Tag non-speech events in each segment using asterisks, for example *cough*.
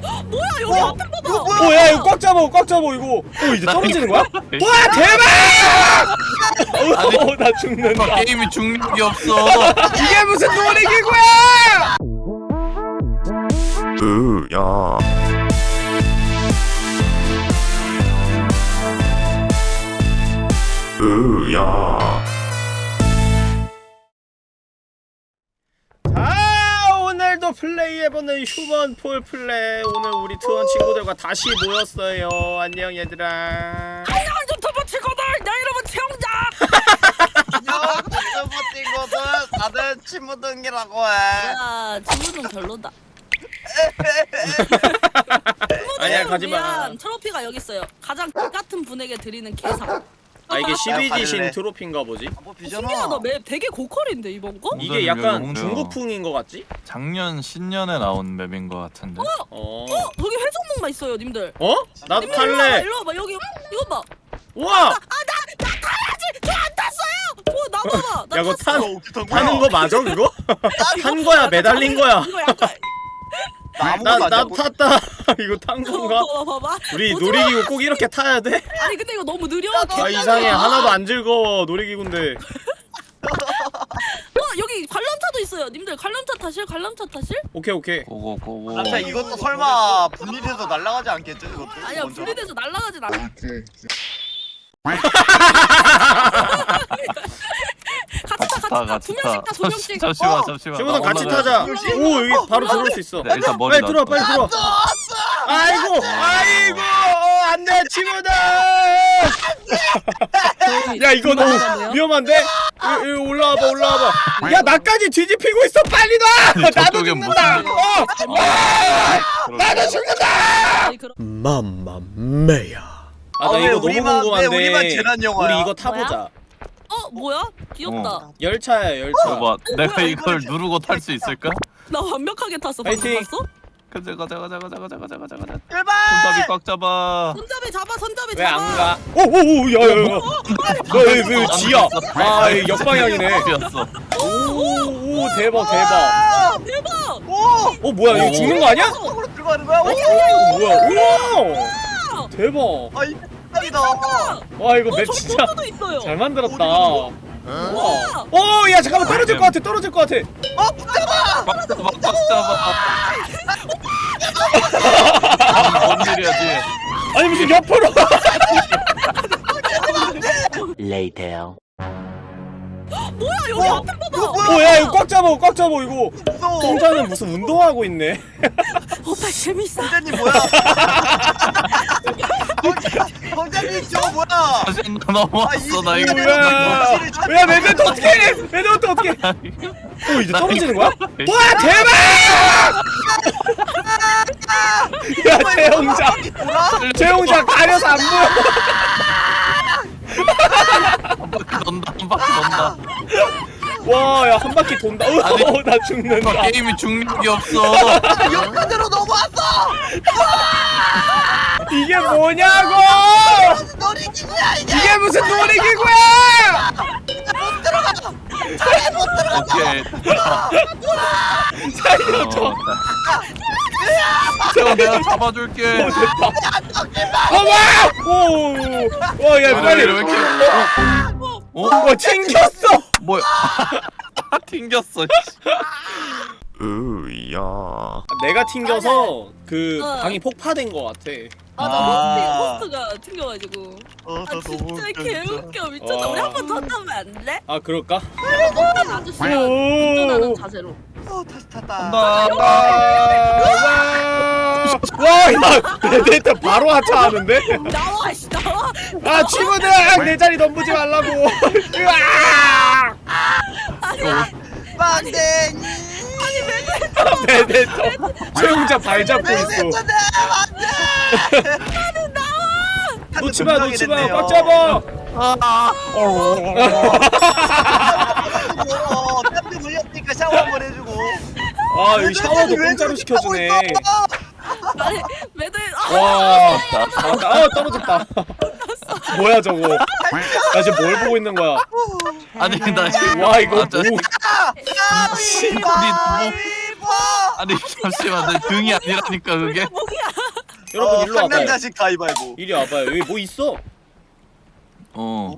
뭐야 여기 어? 앞에 봐봐. 이거 뭐야? 오, 야, 이거 꽉 잡아, 꽉 잡아, 이거. 오, 이제 떨어지는 거야? 와, 대박! 오, 나 죽는다. 게임이 중력이 없어. 이게 무슨 놀이기구야! 으야 으야 오늘도 플레이해보는 Human Fall Flat. 오늘 우리 트원 친구들과 다시 모였어요. 안녕, 얘들아. 안녕 유튜브 친구들 내 이름은 최영자. 안녕 유튜브 친구들 다들 친구 등이라고 해야 친구 좀 별로다. 아니야, 가지마. 트로피가 여기 있어요. 가장 같은 분에게 드리는 개상. 아, 이게 12지신 가질래. 트로피인가 보지? 뭐 신기하다. 비전아 맵 되게 고퀄인데 이번 거? 이게 약간 중국풍인 것 같지? 작년 신년에 나온 맵인 것 같은데. 어. 어 여기 회전목만 있어요, 님들. 어? 나도 님들 일로 와봐, 탈래. 일로 와봐 여기 이거 봐. 우와! 저안 탔어요. 어, 나 봐봐. 나 야, 그거 탔어. 탄, 타는 거 맞아, 그거? 탄 거야, 매달린 거야. 이거 약간 나 나, 탔다. *laughs* 이거 탄 건가? 어, 봐봐. 우리. 놀이기구 꼭 이렇게 타야 돼? 아니 근데 이거 너무 느려. 아 이상해 하나도 안 즐거워 놀이기구인데 어 여기 관람차도 있어요. 님들 관람차 타실? 관람차 타실? 오케이 오케이 고고 고고. 아차 이것도 설마 분리돼서 날아가지 않겠죠 이것도 아니야. 분리돼서 날아가진 않아. *laughs* 같이 타타 같이 타. 두 명씩 타. 타두 명씩. 잠시만 어. 잠시만. 친구들 나 같이 타자. 돼. 오 여기 바로 들어올 수 있어. 네, 일단 머리 빨리 들어와 빨리 들어와. 아이고 아이고 어, 안돼 친구들 야 이거 너무 위험한데? 이- 이 올라와봐 올라와봐. 야 나까지 뒤집히고 있어 빨리 놔! 나도 저쪽에 죽는다! 어 나도 죽는다! 맘마메야. 아나 아, 왜 이거 너무 우리만- 궁금한데. 왜 우리만 재난 영화야? 우리 이거 타보자 어 뭐야? 귀엽다. 어. 열차야 열차 봐봐. 내가 뭐야, 이걸 누르고 탈 수 있을까? 나 완벽하게 탔어. 방금 파이팅. 봤어? 가자 가자 가자 가자 가자 가자 가자 가자. 출발 손잡이 꽉 잡아. 손잡이 잡아 손잡이 왜 잡아. 안 가? 오오오 야야야 너왜 지야 아 이거 역방향이네 비었어. 오오 대박 대박 아, 대박. 오 어 뭐야 이거 죽는 거 아니야? 속으로 들어가는 거야 오 오 뭐야 우와 대박 아 이거 대박이다. 와 이거 어, 맵저 진짜 있어요. 잘 만들었다. 어디로? 우와! 오 야 잠깐만 떨어질 것 같아 떨어질 것 같아. 어 붙잡아! 꽉 잡아! 꽉 잡아. 뭔 일이야 뒤에. 아니 무슨 옆으로. 뭐야 여기 앞에 봐봐. 오야 이거 꽉 잡아 꽉 잡아 이거. 공자는 무슨 운동하고 있네. 오빠 재밌어. 공자님 뭐야 *laughs* 공자님 저거 뭐야? 다시 넘어왔어 나 이거. 뭐야 야? 매듭 어떻게 해? 매듭 어떻게 오 이제 떨어지는 거야? 와 대박! 야 최영자 최영자 가려서 안 보여. 한 바퀴 돈다 한 바퀴 돈다. 와 야 한 바퀴 돈다. 아니. 어, 나 죽는다. 게임이 중력이 없어. 역사대로 넘어왔어! 이게 뭐냐고! 놀이기구야 이게! 이게 무슨 놀이기구야! 오케이. 살려줘 제가 내가 잡아줄게. 어 됐다. 어머 오 와 야 빨리. 왜 이렇게? 어? 와 튕겼어 뭐야? 튕겼어. 으야 내가 튕겨서 그 어. 방이 폭파된 거 같아 맞아 아. 호스트, 호스트가 튕겨가지고. 어, 아 진짜 개웃겨 미쳤다. 와. 우리 한번 더 타면 안 돼? 아 그럴까? 어떤 아저씨가 운전하는 자세로. 어 다시 탔다 간다. 와야 데이터 바로 하차하는데? 나와 씨 나와. 아 친구들 내 자리 넘보지 말라고 *laughs* 으아 빵댕이 베데터 최용자 발 잡고 있어 놓지마 놓지마 꽉 잡아. 어, 땀이 물렸으니까 샤워 한번 해주고. 아 여기 샤워도 공짜로 시켜주네. 아니 아, 와. 아, 아 떨어졌다. 뭐야 저거. 나 지금 뭘 보고 있는 거야? 아니 나 지금 와 이거 아, 저- 뭐 가위바위보 아니 잠시만 내 등이 아니라니까 그게 여러분 일로 와봐요 상남자식 가위바위보 이리 와봐요 여기 뭐 있어 어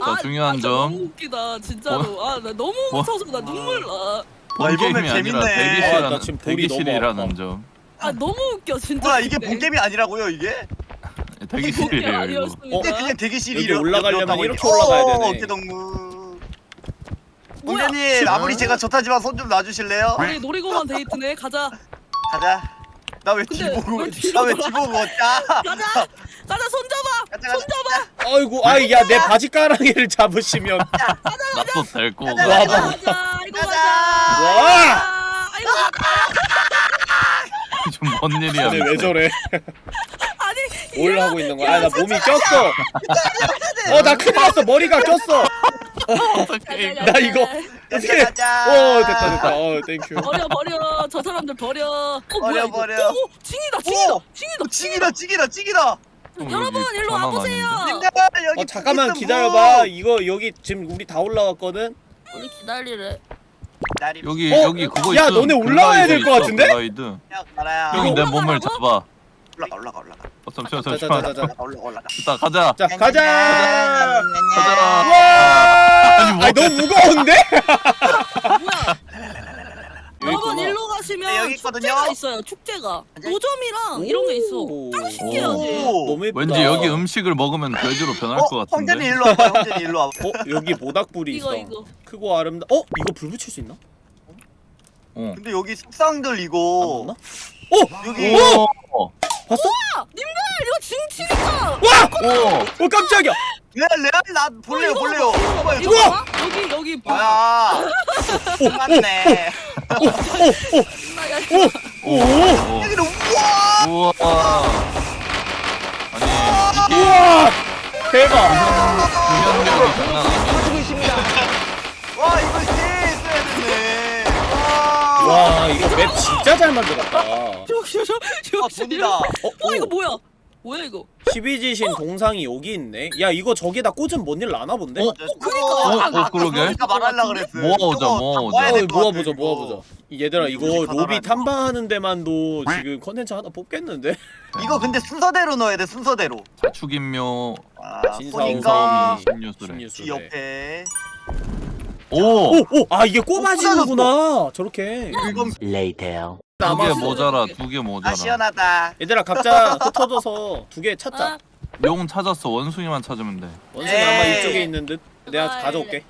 아, 자, 중요한 아, 나 점. 너무 웃기다 진짜로. 아나 너무 뭐? 웃어서 나 눈물 나. 본 아, 이번엔 게임이 아니라 재밌네. 대기실이라는, 아, 나 지금 볼이 너무 대기실이라는. 점아 너무 웃겨 진짜. 뭐야 이게 근데. 본게임이 아니라고요 이게? 대기실이에요 이거 아니었습니다. 근데 그냥 대기실이 여기 올라가려면 이렇게 올라가야 되네. 어깨 동무 뭐야? 공자님 아무리 제가 좋다지만 손 좀 놔주실래요? 우리 놀이공원 데이트네. 가자. 가자 나 왜 근데 뒤보고 왜 뒤로 나왜 돌아? 뒤보고 자 가자. 가자 손 잡아. 가자 손 가자 잡아. 아이고 아이 야내 바지가랑이를 잡으시면 나도 가자, 가 가자. 가자. 이거 가자. 가자. 와 아, 이거 좀뭔 일이야 근데 왜 저래 *laughs* 뭘 하고 있는 거야 아 나 몸이 꼈어 어 나 큰일 났어 머리가 꼈어 나 이거 어떻게 가자. 어 됐다 됐다 어 thank you 버려 버려 저 사람들 버려. 어, 뭐야, 버려, 이거? 버려. 오, 오, 징이다 징이다 오! 징이다 찌기다 찌기다 찌기다 여러분 일로 와보세요. 님들 여기 어 잠깐만 있음, 기다려 봐 뭐. 이거 여기 지금 우리 다 올라왔거든 우리 기다리래. 기다리 여기 어? 여기 그거 야, 있음. 너네 올라와야 될것 같은데? 있어, 글라이드 야 가라야 형이 내 몸을 올라가라고? 잡아 올라가 올라가 올라가 어, 잠시만 잠시만 자, 자, 자. 올라가 올라가 올라가 일단 가자 자 가자 가자 와 아니, 뭐- 아니 너무 무거운데 뭐야? 여러분. 일로 가시면 네, 여기 있거든요. 축제가 있어요. 축제가 노점이랑 이런 게 있어. 오. 짱 신기하지. 오. 너무 예쁘다 왠지 여기 음식을 먹으면 돼지로 변할 어? 것 황제님 같은데 일로 와봐 황제님 일로 와봐 어 여기 모닥불이 있어 이거 이거. 크고 아름다 어 이거 불 붙일 수 있나 어. 근데 여기 속상들 안 이거 넣나 어 여기 오! 봤어? 아, 님들 이거 징치니까. 오! 어 깜짝이야. 레알 레알 나 볼래요 이거 볼래요. 이거 봐봐요 이거 봐봐. 여기 여기 봐. 뭐야 맞네. 이거 오 오! 여기는 우와! 우와. 아니 우와! 대박. 공연력이 장난 아니야 와 이거 있어야 되네 와와 이거 맵 진짜 잘 만들었다. 저기 저기 아, 돈이다. 어, 어 이거 뭐야? 뭐야 이거? 12지신 동상이 여기 있네. 야 이거 저기다 꽂으면 뭔일 나나 본데? 어? 그니까. 어, 어, 그러게. 그러니까 말하려 그랬어 모아오자. 모아야 어, 모아보자 모아보자. 이 얘들아 이거 로비 탐방하는 데만도 지금 컨텐츠 하나 뽑겠는데? *laughs* 이거 근데 순서대로 넣어야 돼 순서대로. 자축인묘 아뒤 신유술에. 옆에 오! 오 오 아 이게 꼽아지는구나. 저렇게. 이건 Later. 두개 남았어. 모자라 두개아 모자라. 시원하다. 얘들아 각자 *laughs* 흩어져서 두 개 찾자. 아, 용 찾았어. 원숭이만 찾으면 돼. 원숭이 아마. 이쪽에 있는 듯. 내가 아이, 가져올게.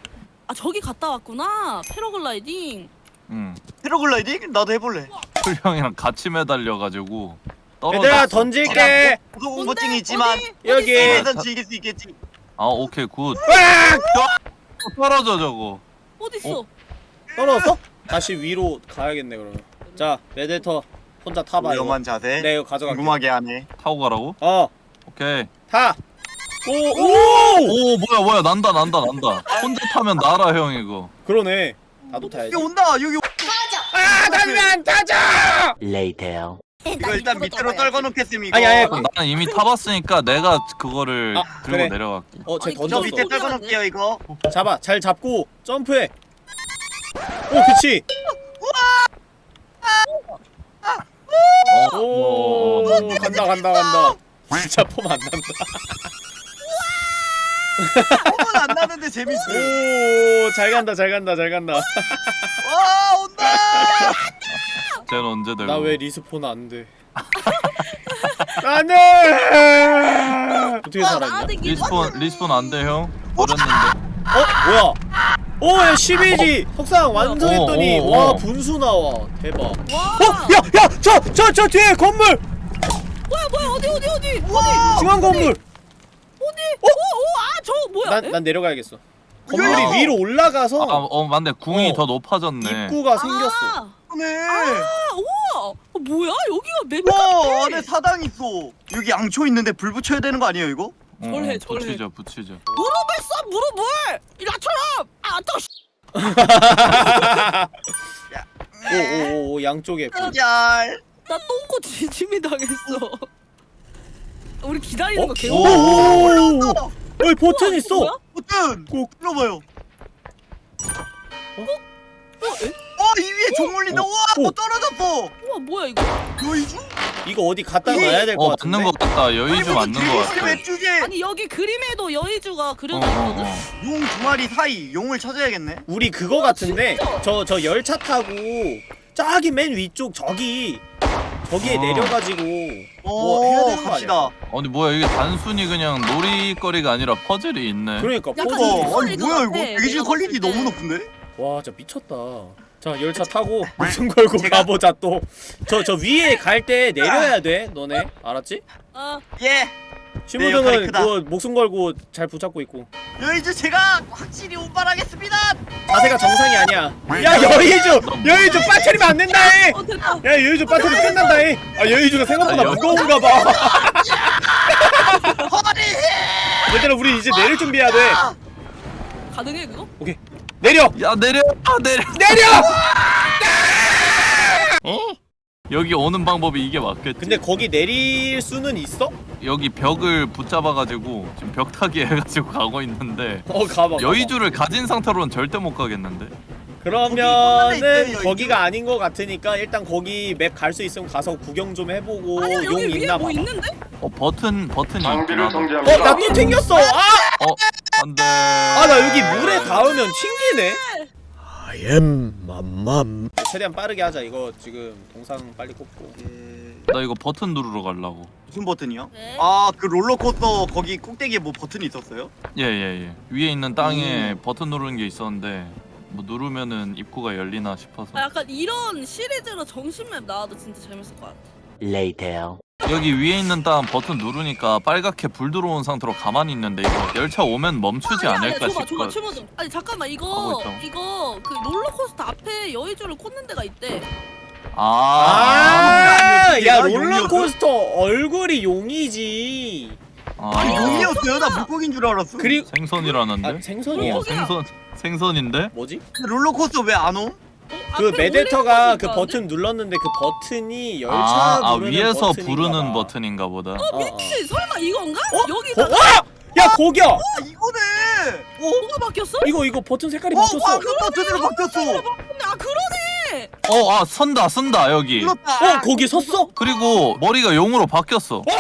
아 저기 갔다 왔구나. 패러글라이딩. 응. 패러글라이딩? 나도 해볼래. 풀형이랑 같이 매달려가지고 떨어졌어. 얘들아 던질게. 고소공포증이 있지만 어디? 여기. 게임에선 즐길 수 있겠지. 아 오케이 good 으악! 떨어져 저거 어디 있어? 떨어졌어? 다시 위로 가야겠네 그러면 자 메데터 혼자 타봐 이거 위험한 자세 네 이거 가져갈게 궁금하게 하네 타고 가라고? 어 오케이 타! 오! 오! 오 뭐야 뭐야 난다 난다 난다 혼자 타면 나라 형 이거 그러네 나도 타야지 여기 온다 여기 아! 나는 타자! Later. 이 *laughs* 거 일단 밑으로 떨궈 이거 아니, 아니, 나는 이미 타봤으니까 내가 그거를 아, 들고 그래. 내려갈게. 어쟤 아니, 저 던졌어. 밑에 떨궈 놓을게요 이거. 잡아 잘 잡고 점프해. 오 그치. 어, 오 어, 어, 간다 간다 간다. 진짜 폼 안 난다. 폼은 안 나는데 재밌어. 오 잘 간다 잘 간다 잘 간다. 와 온다 *laughs* 쟤는 언제 되고 나 왜 respawn 안돼? *laughs* 안돼! 어떻게 살았냐? respawn respawn 안돼 형? 버렸는데. 어? 뭐야? 오야 12지 석상 완성했더니 오, 오, 와 오. 분수 나와. 대박. 어? 와. 야야 저 저 저 뒤에 건물! 뭐야 뭐야 어디 어디 어디? 와! 중앙 건물! 어디? 오오아저 뭐야? 난, 에? 난 내려가야겠어 건물이 야. 위로 올라가서 아, 어 맞네 궁이 어. 더 높아졌네 입구가 생겼어 아, 네. 아 우와. 어, 뭐야 여기가 맵와 안에 사당 있어 여기 양초 있는데 불 붙여야 되는 거 아니에요 이거? 어, 절해, 어, 절해. 붙이자 붙이자 무릎을 써 무릎을 나처럼 아또 오오오 양쪽에 불. 잘나 똥꼬 지짐이 당했어. 우리 기다리는 어? 거 오, 개워. 오, 오, 오. 어이 버튼 우와, 있어 뭐야? 버튼 꼭. 눌러봐요 어? 에? 와이 위에 종 올린다. 어, 우와 어. 뭐 떨어졌어. 우와 뭐야 이거? 여의주? 이거 어디 갖다 놔야 될 것 어 같은데. 맞는 것 같다 여의주 맞는 것 같아. 아니 여기 그림에도 여의주가 어, 그려져 어, 있거든. 어. 용 두 마리 사이 용을 찾아야겠네. 우리 그거 같은데 진짜? 저 저 열차 타고 저기 맨 위쪽 저기 저기에 어. 내려가지고 뭐 오, 해야 되는 거 갑시다. 아니 뭐야 이게 단순히 그냥 놀이거리가 아니라 퍼즐이 있네 그러니까 약간 포즈. 이거- 어, 아니 quality가 뭐야 이거? 같아, 대기실 내가 퀄리티 봤을 때. 너무 높은데? 와 진짜 미쳤다. 자 열차 타고 *laughs* 목숨 걸고 가보자 또. 저 저 위에 갈 때 내려야 돼 너네 알았지? 아 예. 신부등은 역할이 크다. 그거 목숨 걸고 잘 붙잡고 있고 여의주 제가 확실히 운반하겠습니다. 자세가 정상이 아니야. 야 여의주 여의주 빠트리면 안 된다 해. 어. 야 여의주 빠트리 끝난다 해. 아 여의주가 생각보다 무거운가 봐. 허리. 얘들아 우리 이제 내릴 준비해야 돼. 가능해 그거? 오케이 내려 야 내려 아 내려 내려. 여기 오는 방법이 이게 맞겠지 근데 거기 내릴 수는 있어? 여기 벽을 붙잡아가지고 지금 벽 타기 해가지고 가고 있는데 어 가봐. 여의주를 가진 상태로는 절대 못 가겠는데 그러면은. 거기가 아닌 것 같으니까 일단 거기 맵 갈 수 있으면 가서 구경 좀 해보고 아니야 용 있나 뭐 봐봐. 있는데? 어 버튼 버튼이 장비를 하다 정지합니다. 어나 또 튕겼어. 아! 어 안돼 아 나 여기 물에 닿으면 튕기네. I am 맘맘. 최대한 빠르게 하자. 이거 지금 동상 빨리 꽂고. 예. 나 이거 버튼 누르러 가려고 무슨 버튼이요? 네. 아그 롤러코스터 거기 꼭대기에 뭐 버튼이 있었어요? 예예 예 위에 있는 땅에 음. 버튼 누르는 게 있었는데 뭐 누르면은 입구가 열리나 싶어서 아 약간 이런 시리즈로 정신맵 나와도 진짜 재밌을 것 같아. Later. 여기 위에 있는 땅 버튼 누르니까 빨갛게 불 들어온 상태로 가만히 있는데 이거 열차 오면 멈추지 아니, 않을까 싶어. 아니 잠깐만 이거 있죠. 이거 그 롤러코스터 앞에 여의주를 꽂는 데가 있대. 아, 아, 야 롤러코스터 얼굴이 용이지. 아, 아니 아, 용이었어요? 나 물고기인 줄 알았어. 그리고 생선이라는데? 아 생선이야. 어, 생선 생선인데? 뭐지? 그 롤러코스터 왜안 옴? 어, 그 메데터가 그거 버튼 눌렀는데 그 버튼이 열차 아, 아 부르는 위에서 버튼인가 부르는 봐. 버튼인가 보다. 어, 어. 미친 설마 이건가? 어? 여기다 어? 와! 야 고겨! 아 이거네. 어? 뭐가 바뀌었어? 이거 이거 버튼 색깔이 어 바뀌었어. 황금 버튼으로 바뀌었어. 근데 아 그러네. 어, 아 선다, 선다 여기. 그렇다. 어 거기 섰어? 그리고 머리가 용으로 바뀌었어. 와!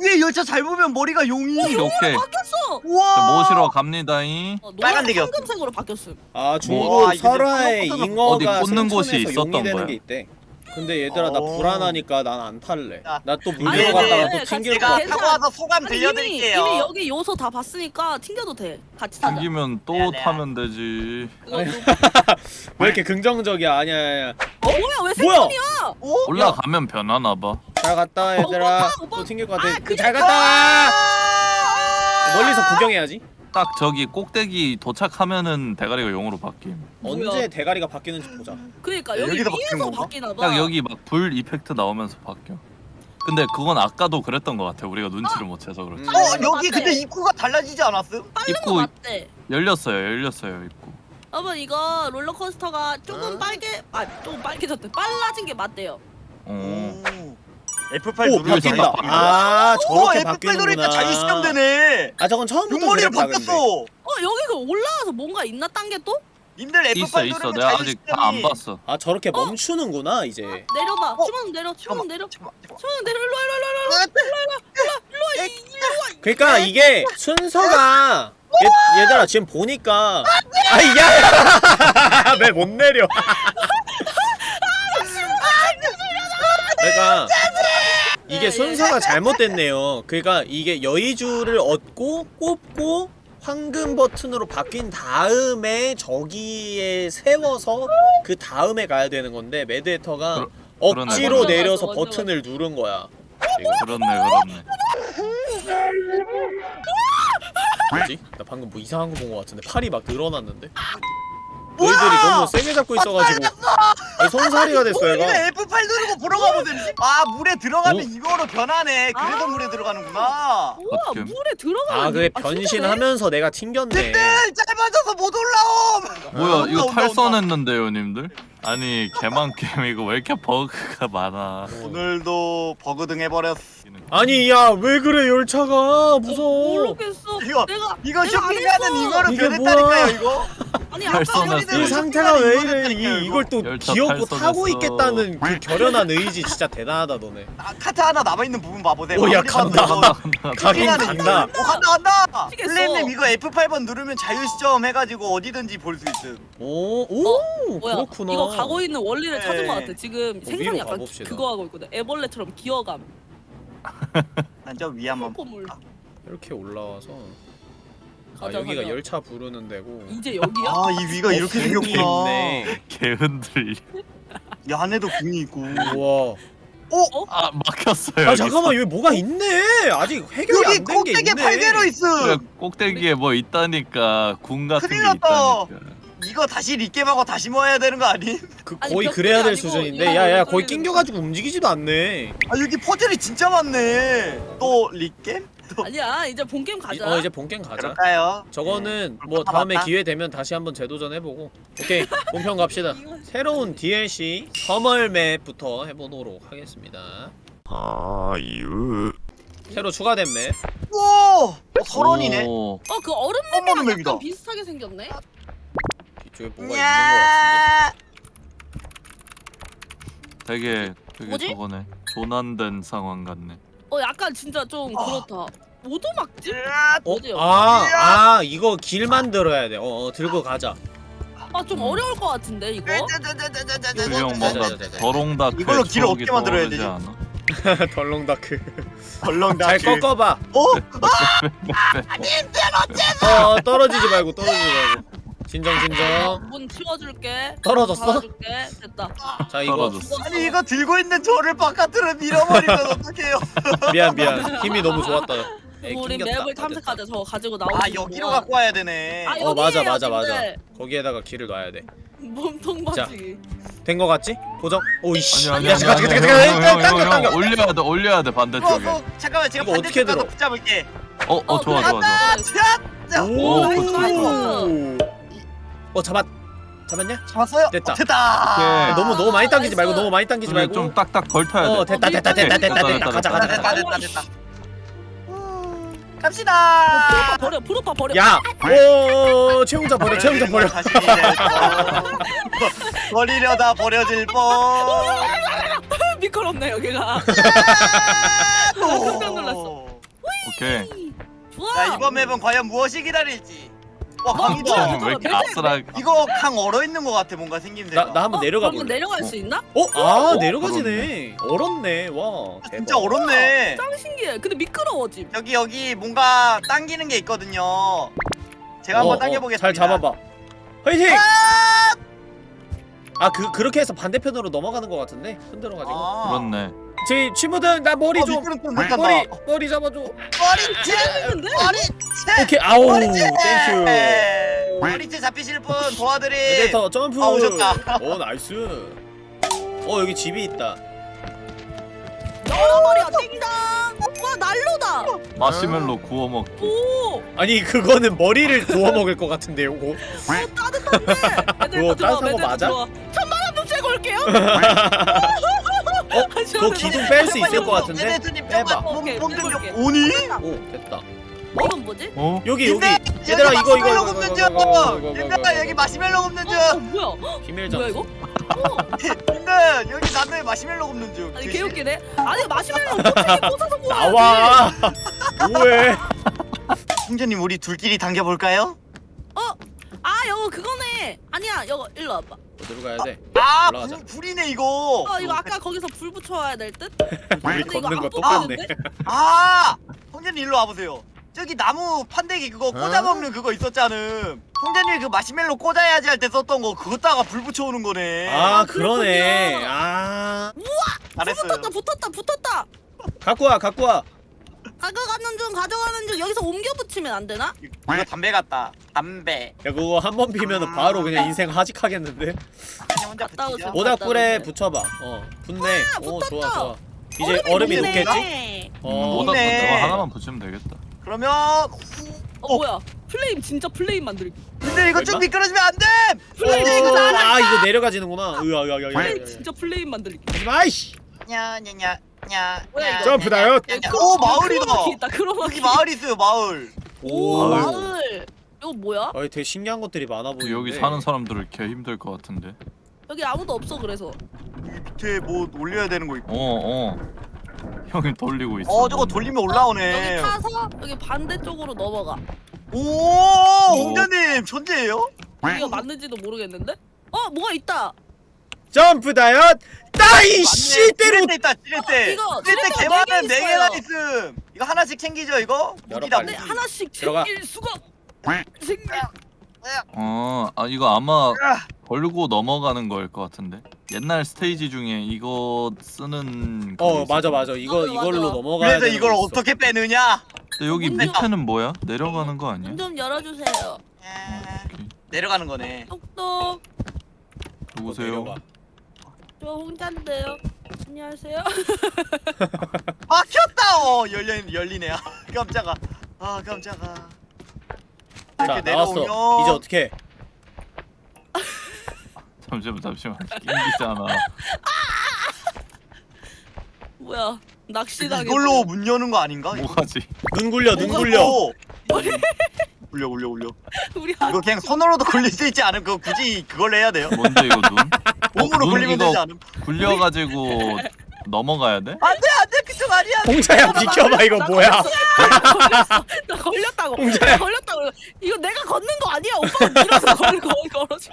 위, 위에 열차 잘 보면 머리가 용이. 오케이, 오케이. 바뀌었어. 우와. 저 모시러 갑니다잉. 어, 빨간 노란 데기였어. 황금색으로 바뀌었음. 아 중국 와, 이게 설화에 롤러코스터가 잉어가 어디 꽂는 곳이 생천에서 있었던 용이 되는 거야? 게 있대. 근데 얘들아 나 어. 불안하니까 난 안 탈래. 야. 나또물 아니, 들어갔다가 아니, 또 튕길 것 제가 같아. 괜찮아. 타고 와서 소감 아니, 이미 들려드릴게요. 이미 여기 요소 다 봤으니까 튕겨도 돼. 같이 타자. 튕기면 또 네, 네. 타면 되지. 이거 또- *laughs* 왜 이렇게 긍정적이야? 아니야 아니야. 어 뭐야 왜 뭐야? 생선이야? 어? 올라가면 변하나 봐. 잘 갔다 얘들아. 오빠, 오빠. 또 튕길 것 같아. 아, 잘 갔다. 멀리서 구경해야지. 딱 저기 꼭대기 도착하면은 대가리가 용으로 바뀜. 언제 대가리가 바뀌는지 보자. 그러니까 야, 여기 바뀌는 위에서 건가? 바뀌나 봐. 딱 여기 막 불 이펙트 나오면서 바뀌어. 근데 그건 아까도 그랬던 것 같아. 우리가 눈치를 못 채서 그렇지. 음. 어. 여기 근데 입구가 달라지지 않았음? 빠른 거 입구- 맞대. 열렸어요, 열렸어요 입구. 여러분 이거 롤러코스터가 조금 어? 빨개 아 조금 빨개졌대. 빨라진 게 맞대요. 어. F8 오 누르면 바뀐다. 바뀐다. 아오 저렇게 F8 바뀌는구나. 누르니까 자유시점 되네. 아 저건 처음부터 근데. 바뀌었어. 어 여기 그 올라와서 뭔가 있나 딴 게 또? 님들 F8 있어, 있어. 내가 아직 다 안. 봤어. 아 저렇게 어? 멈추는구나 이제. 내려봐. 어? 주문 내려. 주문 내려. 주문 내려. 일로 와, 일로 와, 일로 와, 일로 와, 일로 와. 그러니까 이게 순서가 얘, 얘들아 지금 보니까 아야 *laughs* 왜 못 내려 그러니까 이게 순서가 잘못됐네요 그러니까 이게 여의주를 얻고 꼽고 황금 버튼으로 바뀐 다음에 저기에 세워서 그 다음에 가야 되는 건데 매드헤터가 그러- 억지로 그러네. 내려서 맞아, 맞아, 버튼을 누른 거야 그렇네, 그렇네. 뭐지? 나 방금 뭐 이상한 거 본 거 같은데 팔이 막 늘어났는데? 너희들이 너무 세게 잡고 있어가지고 아니, 손살이가 됐어 우리가 얘가 F8 누르고 보러 가보든지. 아 물에 들어가면 오. 이거로 변하네. 그래서 아. 물에 들어가는구나. 우와 어떡해. 물에 들어가는 아 그게 아? 변신하면서 내가 튕겼네 님들 짧아져서 못 올라옴. 뭐야 온다, 이거 탈선했는데요 님들? 아니 개만 게임 이거 왜 이렇게 버그가 많아 오늘도 버그 등 해버렸어. 아니 야 왜 그래 열차가 어, 무서워 모르겠어. 이거 내가 이거 했어. 이거로 변했다니까요? 이거. 아니 아까 이그 상태가 왜 이래 이, 이걸 또 귀엽고. 타고 있겠다는 그 결연한 의지 진짜 대단하다 너네 아, 카트 하나 남아있는 부분 봐보세요 오, 야, 아무리 봐도 간다. 간다. 가긴 간다 오 간다 간다 미치겠어. 플레임님 이거 F8번 누르면 자유시점 해가지고 어디든지 볼 수 있음 오오 뭐야 그렇구나 가고 있는 원리를 찾은 네. 것 같아 지금 위로 생선이 약간 가봅시다. 그거 하고 있거든. 애벌레처럼 기어감. *laughs* 난저 위에 한번 콧물. 이렇게 올라와서. 아 가자, 여기가 가자. 열차 부르는 데고. 이제 여기야? 아 이 위가 이렇게 어, 생겼구나. 있네 개 흔들려. 이 안에도 궁이 있고. 우와. 아 막혔어요. 아 잠깐만 여기 뭐가 있네? 아직 해결이 여기 안 된게 꼭대기에 있네. 팔개로 있음. 그래, 꼭대기에 뭐 있다니까. 궁 같은 게 큰일 났다. 있다니까. 이거 다시 리겜하고 다시 모아야 되는 거 아니? *laughs* 그 아니, 거의 그래야 될 아니고 수준인데 야야 거의 낑겨가지고 움직이지도 않네 아 여기 퍼즐이 진짜 많네 또 리겜? 아니야 이제 본 게임 이- 가자 어 이제 본게임 가자 그럴까요? 저거는 네. 뭐 다음에 맞다. 기회 되면 다시 한번 재도전해보고 오케이 *laughs* 본편 갑시다 새로운 DLC 서멀맵부터 해보도록 하겠습니다 아유 새로 추가된 맵 오! 어, 설원이네 오, 어그 얼음 맵이랑 맵이다. 약간 비슷하게 생겼네 뒤쪽에 뭐가 있는 것야 되게 되게 뭐지? 저거네. 조난된 상황 같네. 어 약간 진짜 좀 어. 그렇다 오두막집? 으아, 어디요? 같은데 아, 아 이거 길 만들어야 돼 어, 어 들고 가자 아좀 음. 어려울 것 같은데 이거 자, 뭔가. 더롱다크 이걸로 길을 어떻게 만들어야 되지? 않아? *laughs* 덜렁다크 덜렁다 잘 꺾어봐 어? 어 떨어지지 말고 떨어지지 말고 진정 진정. 문 치워줄게. 떨어졌어? 닫아줄게. 됐다. 자 이거. 떨어졌어. 아니 이거 들고 있는 저를 바깥으로 밀어버리면 *laughs* 어떡해요? 미안 미안. 힘이 너무 좋았다. 에이, 우리 낑겼다. 맵을 아, 탐색하자. 저거 가지고 나오는 아 여기로 갖고 와야 되네. 아, 어 맞아 여기에요, 맞아 맞아. 거기에다가 길을 놔야 몸통 바지? 돼 된 거 같지? 고정? 오이씨. 아니 아니 야 아니. 잠깐 잠깐 잠깐 형, 잠깐 형, 당겨 형, 당겨 형, 올려야 돼 올려야 돼 어, 반대쪽에. 어, 잠깐만 제가 이거 어떻게 반대쪽 가서 들어? 붙잡을게. 어, 어, 어, 좋아, 좋아, 좋아. 자 오, nice, nice. 어 잡았 잡았냐? 잡았어요? 됐다. 어, 됐다 오케이. 너무 너무 많이 당기지 말고. 너무 많이 당기지 말고 좀 딱딱 걸쳐야 돼. 어 됐다 됐다 됐다 됐다 됐다 가자 됐다, 가자 됐다 가자 됐다 됐다 됐다 음, 갑시다 버려 프로파 버려 야! 오 최홍자 버려 버려 다시 이제 또 *laughs* 버리려다 버려질 뻔 *laughs* 미끄럽네 여기가 깜짝 놀랐어. 오케이. 좋아 자 이번 맵은 과연 무엇이 기다릴지 와 뭐야, 강이 뭐야, 좀왜 이렇게 아슬하게? 이거 강 얼어 있는 것 같아 뭔가 생김새가. 나, 나 한번 어, 내려가 그러면 볼래? 내려갈 수 있나? 어? 아 어? 내려가지네. 얼었네. 와 대박 진짜 얼었네. 짱 신기해. 근데 미끄러워짐 여기 여기 뭔가 당기는 게 있거든요. 제가 한번 어, 어, 당겨보겠습니다. 잘 잡아봐. 화이팅! 아 그, 그렇게 해서 반대편으로 넘어가는 것 같은데? 흔들어가지고. 아. 그렇네. 제 친구들 나 머리 어, 좀 머리. 머리 잡아줘. 머리채 했는데? 머리 채 오케이 아우 머리채 thank you. 머리 채 잡히실 분 도와드림 에디터 점프. 아, 오셨다. 오 nice. 어 여기 집이 있다. 열어버려 띵당 와 난로다. 마시멜로 구워 먹기. 오! 아니 그거는 머리를 구워 먹을 것 같은데 요거 따뜻한데. *laughs* 애들 그거 따뜻한 거 맞아? 천만 원 납치고 올게요 *laughs* 어? 그거 기둥 뺄 수 있을 것 같은데? 네네트님 빼봐. 좀만 몸, 오케이, 몸좀 해볼게. 좀 오니? 오 됐다 이건 뭐지? 어? 여기 여기 얘들아 이거 이거 이거 굽는 이거 중 이거 이거 이거 얘들아 이거 여기 마시멜로 굽는 중 어, 어 뭐야 비밀 뭐야 이거? 근데 여기 나는 마시멜로 굽는 중 아니? 개웃기네 아니 마시멜로 꼬챙이 *laughs* 꽂아서 구워야지 나와 뭐해 형제님 우리 둘끼리 당겨볼까요? 아 이거 그거네 아니야 이거 일로 와봐 어디로 가야 돼? 아 올라가자. 불, 불이네 이거. 어 이거 아까 거기서 불 붙여와야 될 듯? 우리 근데 이거 걷는 거 안 똑같네 뽑히는데? 아 형제님 일로 와보세요. 저기 나무 판대기 그거 어? 꽂아 먹는 그거 있었잖아 형제님 그 마시멜로 꽂아야지 할 때 썼던 거 그거다가 불 붙여오는 거네. 아 아, 그러네 그렇군요. 아 잘했어요. 붙었다 붙었다 붙었다! 갖고 와 갖고 와 가져가는 중 가져가는 중 여기서 옮겨 붙이면 안 되나? 이거 담배 같다. 담배. 야 그거 한 번 피면은 바로 그냥 인생 하직하겠는데? 그냥 혼자 갔다 붙이자 오세요. 모닥불에 붙여봐. 어 붙네. 오 좋아 붙었다. 좋아. 이제 얼음이 녹네. 녹겠지? 어. 모닥 좋네. 저거 하나만 붙이면 되겠다. 그러면 어 뭐야? 플레임 진짜 플레임 만들기 근데 이거 좀 얼마? 미끄러지면 안 돼! 플레임 이거 잘한다! 아 이거 내려가지는구나. 으아 으아 으아 플레임 진짜 플레임 만들기. 하지마 이씨 냐냐냐냐 뭐야, 이거? 점프다요 오 마을이다 크로마키 있다 크로마키 여기 마을 있어요 마을 오 오 마을 이거 뭐야? 아 되게 신기한 것들이 많아 보이는데 여기 사는 사람들을 개 힘들 것 같은데. 여기 아무도 없어 그래서. 여기 밑에 뭐 올려야 되는 거 있고. 어 어. 형이 돌리고 있어. 어 저거 돌리면 올라오네. 여기 타서 여기 반대쪽으로 넘어가. 오 홍자님 천재예요? 여기가 맞는지도 모르겠는데? 어 뭐가 있다. 점프 다이엇 따이 씨 때려 때 있다 지렛대. 이거 지렛대 지렛대가 개만은 네네개 개나 있어요. 있음. 이거 하나씩 챙기죠 이거? 무기다 빨리. 네 무기. 하나씩 들어가. 챙길 수가. 생길. 어, 아 이거 아마 아, 걸고 넘어가는 거일 것 같은데. 옛날 스테이지 중에 이거 쓰는. 그게 어 맞아 있었거든. 맞아 이거 맞아, 이걸로 맞아. 넘어가야 그래서 되는 이걸 거 있어. 어떻게 빼느냐? 근데 여기 문제가- 밑에는 뭐야? 내려가는 거 아니야? 문 좀 열어주세요. 오케이. 내려가는 거네. 똑똑. 누구세요? 내려가. 저 홍자인데요. 안녕하세요. 막혔다. 어 열려 열리네. 아, 깜짝아. 아 깜짝아. 자 이렇게 나왔어 내려오면 이제 어떻게 잠시만 잠시만. 낑기잖아. 뭐야? 낚시당해. 이걸로 문 여는 거 아닌가? 뭐하지? 눈 굴려 눈 굴려 또? 굴려 굴려 굴려. *laughs* 우리 이거 그냥 손으로도 굴릴 수 있지 않음? 그거 굳이 그걸 해야 돼요? 뭔데 이거 눈? *laughs* 몸으로 눈 굴리면 이거 되지 않음? 굴려가지고 넘어가야 돼? 안돼 안돼 그쪽 아니야. 홍자야 비켜봐 이거 뭐야 걸렸어. *laughs* 나 걸렸다고. 홍자야. 나 걸렸다고. 이거 내가 걷는 거 아니야? 오빠가 밀어서 걸 걸- 걸어줘.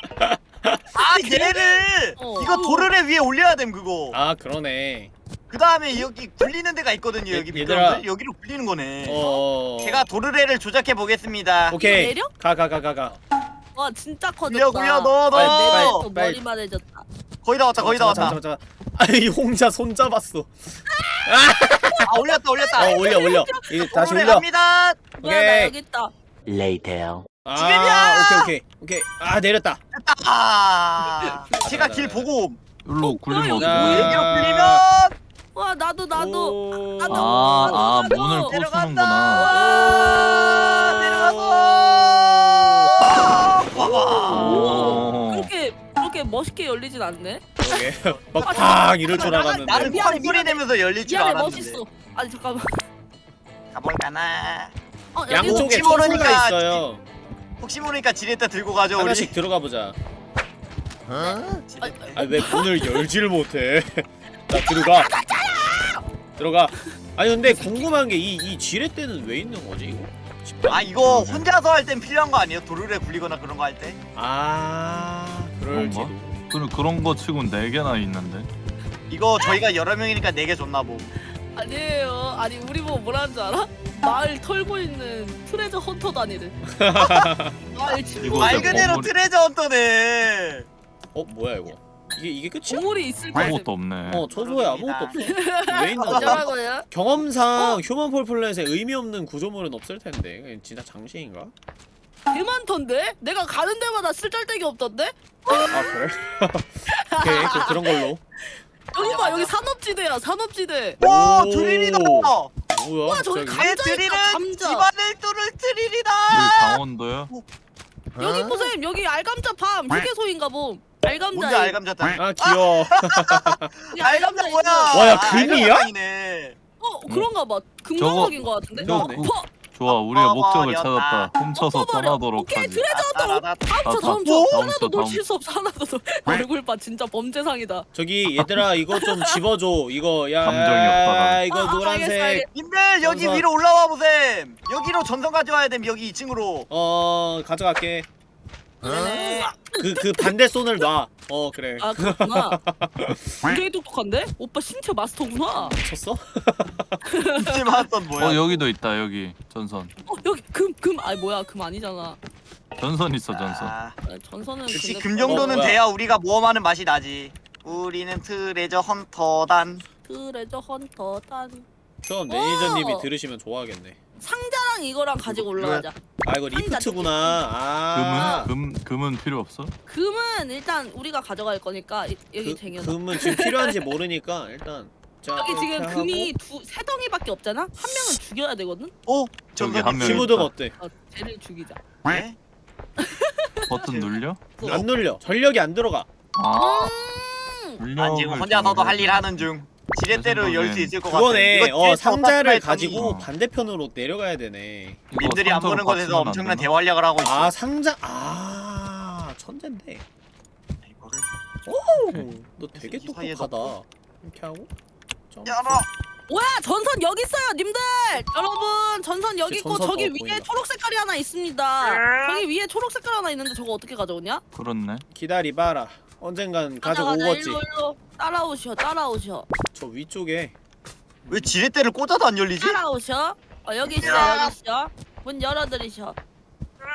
아 얘를 어. 이거 도르래 위에 올려야 됨 그거. 아 그러네 그 다음에 여기 굴리는 데가 있거든요 여기 얘- 얘들아. 미끄럼틀 여기로 굴리는 거네. 어 제가 도르래를 조작해 보겠습니다. 오케이 내려? 가 가 가 가가 와 진짜 커졌다. 굴려 굴려 넣어 빨리, 넣어. 빨리, 또 빨리. 머리만 해졌다. 거의 다 왔다 거의 다 왔다. 잠깐 잠깐 아이 홍자 손 잡았어 아 올렸다 올렸다. 어 올려 올려 이거 다시 올려 갑니다. 뭐야 나 오케이 여기 있다. 아 지금이야! 오케이 오케이 오케이 아 내렸다 아 제가 길 보고 옴. 일로 굴리면 어떡해? 뭐야? 여기로 굴리면 와 나도 나도. 오. 나도. 아, 아 나도. 문을. 부수는구나. 내려가서. 봐봐. 오. 그렇게 그렇게 멋있게 열리진 않네. 그러게 막팡 이럴 줄 알았는데 나는 쾅 소리. 내면서 열릴 줄 알았는데. 멋있어. 아니 잠깐만. 가볼까나. 어, 양쪽에 모르니까 있어요 혹시 모르니까 지렛대 들고 가죠 우리. 하나씩 들어가 보자 지렛대. 아왜 문을 열지를 못해 자 들어가 들어가 아니 근데 궁금한 게 이 이 지렛대는 왜 있는 거지 이거? 아 이거 혼자서 할 땐 필요한 거 아니에요? 도르래 굴리거나 그런 거 할 때? 아 그럴지도 그럼 그런 거 치곤 네 개나 있는데. 이거 저희가 여러 명이니까 네개 줬나 보. 아니에요. 아니 우리 보고 뭐라는 줄 알아? 마을 털고 있는 treasure hunter 다니를. 마을 친구. 이거 말 그대로 treasure hunter네. 어 뭐야 이거 이게 이게 끝이야? 보물이 있을 거 아무것도 없네. 어 초소에 아무것도 없어 *laughs* 왜 있는 거야? 어쩌라고요? 경험상 Human Fall Flat에 의미 없는 구조물은 없을 텐데 그냥 진짜 장신인가? 개 많던데? 내가 가는 데마다 쓸데기 없던데? 아 그래? *laughs* 오케이 그럼 그런 걸로 여기 봐 여기 산업지대야 산업지대. 와 오. 드릴이다. 뭐야 와, 저기 갑자기? 가- 내 감자 드릴은 감자. 집안을 뚫을 드릴이다. 여기 강원도야? 여기 보셈 여기 알감자 밤 휴게소인가 봄. 알감자. 뭔지 알감자다. 아 귀여워 *laughs* 알감자 뭐야? 와, 야, 아, 금이야? 어 그런가 봐. 금강석인 거 같은데. 저거- 어, 퍼. 좋아, 우리가 목적을. 찾았다. 훔쳐서 어, 버려. 떠나도록 오케이 하지. 쳐 아, 다음 다- 쳐. 다음 하나도 쳐, 다음 놓칠 수 없어 하나도. 놓- 얼굴 봐 진짜 범죄상이다. 저기 얘들아 이거 좀 *laughs* 집어줘 이거 야 감정이 없다, 나는. 이거 아, 아, 노란색 알겠어. 님들 여기. 위로 올라와 보셈. 여기로 전선 가져와야 됨. 여기 2층으로. 어 가져갈게 네. 그 그 반대 손을 놔 어 그래 아 그렇구나. *laughs* 굉장히 똑똑한데? 오빠 신체 마스터구나. 쳤어? 이제 맞던 뭐야? 어 여기도 있다 여기 전선. 어 여기 금 금 아니 뭐야 금 아니잖아. 전선 있어 전선. 아, 아, 전선은 역시 근데 금 정도는 어. 돼야 우리가 모험하는 맛이 나지. 우리는 트레저 헌터단. 트레저 헌터 딴 그럼 매니저님이 어. 들으시면 좋아하겠네 상자랑 이거랑 가지고 올라가자. 아 이거 리프트구나 아 금은 금 금은 필요 없어? 금은 일단 우리가 가져갈 거니까 이- 여기 그, 쟁여놔. 금은 지금 필요한지 모르니까 일단 자 여기 이렇게 지금 하고. 금이 두 세 덩이밖에 없잖아. 한 명은 죽여야 되거든. 오, 저기 한 명. 있다. 어때? 어, 쟤를 죽이자. 네? *laughs* 버튼 눌려? 어. 안 눌려 전력이 안 들어가 아 음. 눌려. 난 지금 혼자서도 할 일 하는 중. 지렛대로 열 수 있을 것 같아. 그거네 어 상자를 가지고 어. 반대편으로 내려가야 되네 님들이 안 상자로 보는 곳에서 안 엄청난? 대활약을 하고 있어. 아 상자 아 천재인데 이거를 오, 너 되게 똑똑하다 이렇게 하고 점프. 열어. 뭐야 전선 여기 있어요 님들 여러분 전선 여기 저 있고 전선 저기 어, 위에. 초록 색깔이 하나 있습니다 저기 위에 초록 색깔 하나 있는데 저거 어떻게 가져오냐? 그렇네 기다리봐라 언젠간 가자 일로 일로. 따라오셔 따라오셔. 저 위쪽에. 왜 지렛대를 꽂아도 안 열리지? 따라오셔? 어 여기 있어 야. 여기 있어. 문 열어드리셔.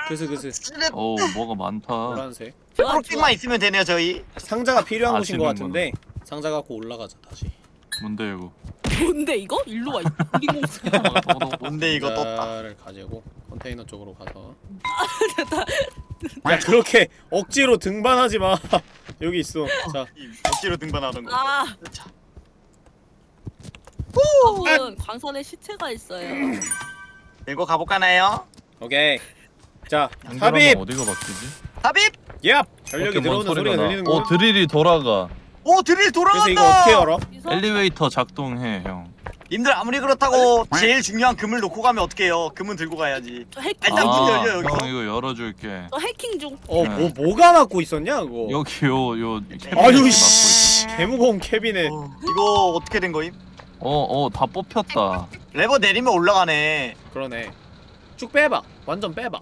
그스 그스 지렛 어우 뭐가 많다. 노란색. 초록색만 있으면 되네요 저희. 상자가 필요한 아, 곳인 것. 같은데 상자 갖고 올라가자 다시. 뭔데 이거 뭔데 이거? 일로 와 우리 공수 *laughs* 뭔데 이거 떴다. 상자를 가지고 컨테이너 쪽으로 가서. 야 그렇게 억지로 등반하지 마. *laughs* 여기 있어. 자. 억지로 등반하는 거. 아. 자, 여러분 광산에 시체가 있어요. 들고 가볼까나요? 오케이. 자 삽입! 어디가 바뀌지? 삽입. 야 전력이 들어오는 소리가 나. 들리는 어 거야? 드릴이 돌아가 오 드릴 그래서 돌아간다. 이거 어떻게 열어? 엘리베이터 작동해 형 님들 아무리 그렇다고 제일 중요한 금을 놓고 가면 어떡해요? 금은 들고 가야지. 저 해킹 일단 문 아, 열려, 여기서. 형 이거 열어줄게 저 해킹 중 어 네. 뭐 뭐가 막고 있었냐 그거 여기 요요 아유 씨 개무거운 캐비넷 어, 이거 어떻게 된 거임? 어 어 다 뽑혔다 레버 내리면 올라가네. 그러네 쭉 빼봐 완전 빼봐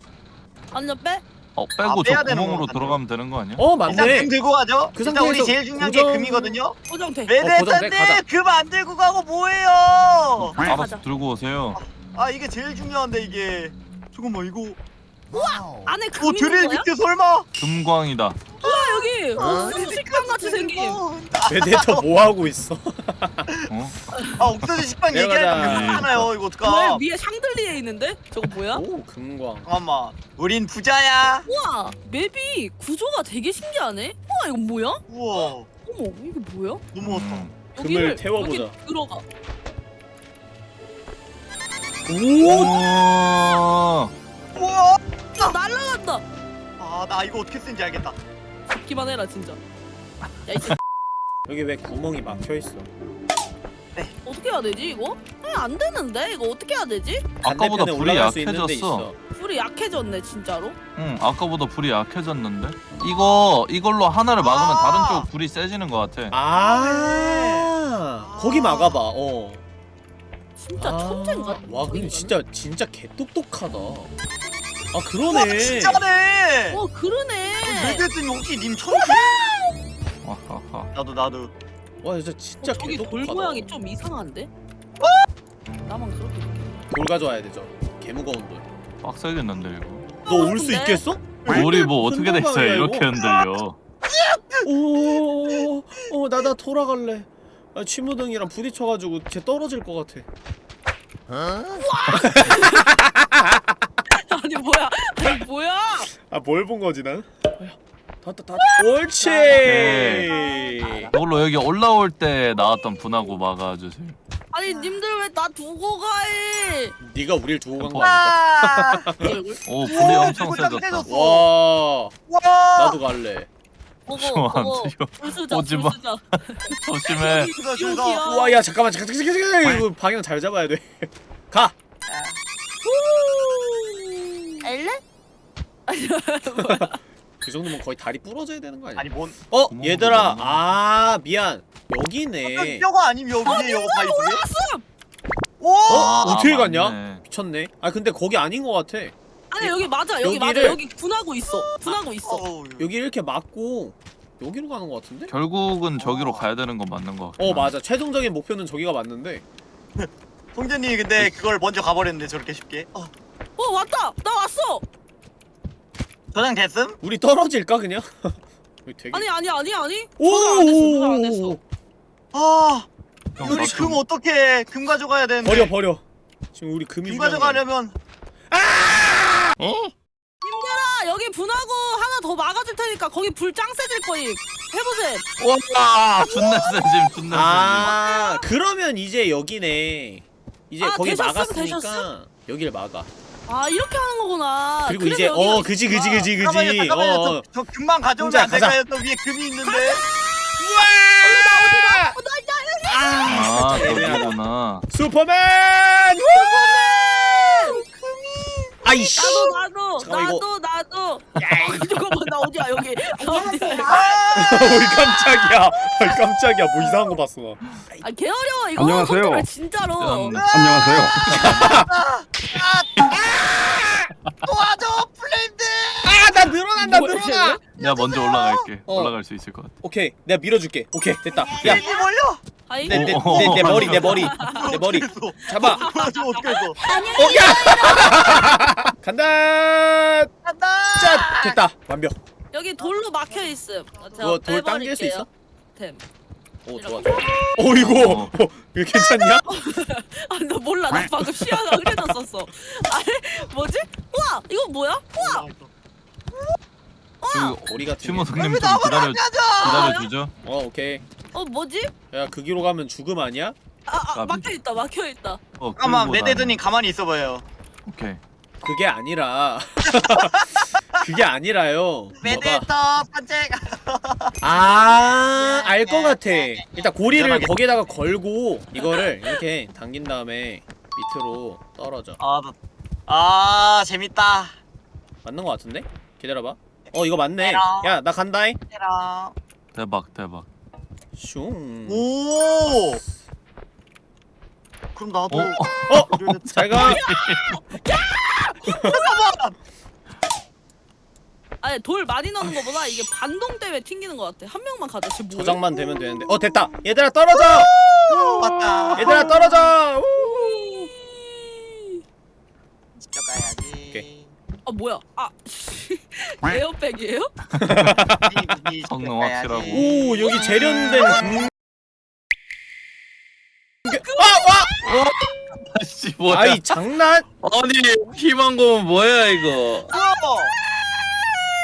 완전 빼? 어 아, 빼고 빼야 저 되는 구멍으로 거 들어가면 되는 거 아니야? 어 일단 맞네 금 들고 가죠. 그 일단 우리 상태에서 제일 중요한 고정- 게 금이거든요. 고정돼 고정돼, 왜내딴데 가자. 금안 들고 가고 뭐해요? 가자. 알아서 들고 오세요 아 이게 제일 중요한데 이게. 잠깐만 이거. 안에 어금 드릴 있는 거야? 밑에 설마? 금광이다 아 여기 옥수수 식빵 같이 생긴 베데터 뭐 하고 있어 어? 아 옥수수 식빵 내려가자. 얘기하니까 금잖아요. 이거 왜 어떡하? 위에 샹들리에 있는데? 저거 뭐야? 오 금광 잠깐만. 우린 부자야. 우와 맵이 구조가 되게 신기하네 우와 이건 뭐야? 우와. 어머 이게 뭐야? 좋다. 음. 금을 태워보자. 여기 들어가 오 우와 우와. 야 날라간다 아나 이거 어떻게 쓰는지 알겠다. 잡기만 해라 진짜 야이 새끼 여기 왜 구멍이 막혀 있어 어떻게 해야 되지 이거? 에, 안 되는데 이거 어떻게 해야 되지? 아까보다 반대편에 불이 올라갈 수 있는 데 약해졌어 있어. 불이 약해졌네 진짜로 응 아까보다 불이 약해졌는데? 이거 이걸로 하나를 막으면 아. 다른 쪽 불이 세지는 것 같아 아 거기 막아봐 어 진짜 아. 천재인가? 와 근데? 진짜 진짜 개똑똑하다 아 그러네 진짜네. 어 그러네 레드진 혹시 님? 와하하. 나도 나도. 와 진짜 진짜 어, 저기 돌 개똑똑하다 모양이 좀 이상한데? 나만 그렇게 느껴 돌 가져와야 되죠 개 무거운 빡세겠는데 이거 돌너 올 수? 있겠어? 돌이 뭐 어떻게 손동방이야, 이렇게. 흔들려 오 어 나나 돌아갈래 아, 취무등이랑 부딪혀가지고 쟤 떨어질 것 같아 *laughs* *laughs* 아니 뭐야 아니 뭐야 아 뭘 본 거지 난? 닿다 닿다 옳지 이걸로 여기 올라올 때 나왔던 분하고 막아주세요 아니 님들 왜 나 두고 가해 네가 우릴 두고 간거 와. 아닐까? 와. 이 얼굴 오 불이 우와, 엄청 세졌다 짱와 와. 나도 갈래 보고 *laughs* 저 보고. 불수자 오지 마. 불수자 *laughs* 조심해 저기다 여기야. 저기다. 우와 야 잠깐만 잠깐 잠깐 잠깐 잠깐 이거 방향 잘 잡아야 돼가 엘레? *laughs* 그 정도면 거의 다리 부러져야 되는 거 아니야? 아니 뭔? 어 구멍 얘들아 구멍. 아 미안 여기네 뼈가 아니면 여기 여기 다 있어요? 오! 어? 아, 어떻게 아, 갔냐? 맞네. 미쳤네 아 근데 거기 아닌 거 같아 아니 여기 맞아 여기 맞아 여기를- 여기 분하고 있어 분하고 있어 어우, 여기 이렇게 막고 여기로 가는 거 같은데? 결국은 저기로 가야 되는 건 맞는 거 같아 어 맞아 최종적인 목표는 저기가 맞는데 *laughs* 송재님이 근데 그걸 먼저 가버렸는데 저렇게 쉽게. 어. 어 왔다 나 왔어 저장 됐음? 우리 떨어질까 그냥? *laughs* 되게 아니 아니 아니 아니 오! 저장 안 됐어 저장 안 됐어 아나금 좀- 어떻게 금 가져가야 되는데. 버려 버려 지금 우리 금이 금. 가져가려면 아 여기 분하고 하나 더 막아줄 테니까 거기 불짱 세질 거임 해보세요 와 존나 세짐 존나 아 그러면 이제 여기네 이제 아, 거기 되셨음, 막았으니까 되셨음? 여기를 막아 아 이렇게 하는 거구나 그리고 이제 어 그지 그지 그지 그지 잠깐만요 잠깐만요 어, 저, 저 금방 가져오면 안 될까요? 저 위에 금이 있는데 아, 어, 나, 아 애매하다. 여기구나. 슈퍼맨! 아이씨. 나도 나도 잠깐만, 이거- 나도 나도. 잠깐만 나 어디야 여기. 어이 깜짝이야. 어이 깜짝이야. 뭐 이상한 거 봤어 나. 아 개 어려워 이거. 안녕하세요. 컨트롤 진짜로. 안녕하세요. 도와줘 플레임들 아, 나 늘어난다. 뭐야, 늘어나. 내가 먼저 올라갈게. 어. 올라갈 수 있을 것 같아. 오케이. 내가 밀어줄게. 오케이. 됐다. 야. 플레임이 몰려 아이. 내, 내, 어, 내, 내 어, 머리, 어, 내 머리, 내 머리. 잡아. 도와줘 어떻게 했어 어, 야! *laughs* 간다! 간다 짠! 됐다. 완벽. 여기 돌로 막혀 있음. 아, 제가 그거 돌 당길 수 있어? 템. 오, 좋아, 좋아. 어, 이거. 어, 이거 괜찮냐? *laughs* 아, 나 몰라. 나 방금 시야가 흐려졌었어. 아니, 뭐지? 우와, 이거 뭐야? 우와, 그 오리 같은 게. 승님 좀 기다려 기다려 주죠. 어, 오케이. 어, 뭐지? 야, 그 길로 가면 죽음 아니야? 아, 아 까비. 막혀 있다, 막혀 있다. 어, 끌고 메데드님. 가만히 있어 봐요 오케이. 그게 아니라. *laughs* 그게 아니라요. 메데터 반짝 *laughs* 아, 알 것 같아. 일단 고리를. 거기에다가 걸고 이거를 이렇게 당긴 다음에 밑으로 떨어져. 아, 나- 아 재밌다 맞는 것 같은데? 기다려봐. 어, 이거 맞네. 야, 나 간다잉. 대박 대박. 슝. 오 그럼 나도 어? 어, 이러면 잘 가. *laughs* *laughs* 아니, 돌 많이 넣는 거보다 이게 반동 때문에 튕기는 것 같아. 한 명만 가자. 쟤 뭐야? 저장만 되면 되는데. 어, 됐다. 얘들아 떨어져. 맞다 얘들아 떨어져. 우! 지켜가야지 오케이. 아, 뭐야? 아, *laughs* 에어백이에요? 성능 확실하고. 오, 여기 재련된 금... 아, 씨 와! 뭐야? 아이, 장난? 아니 희망 고문 뭐야 이거?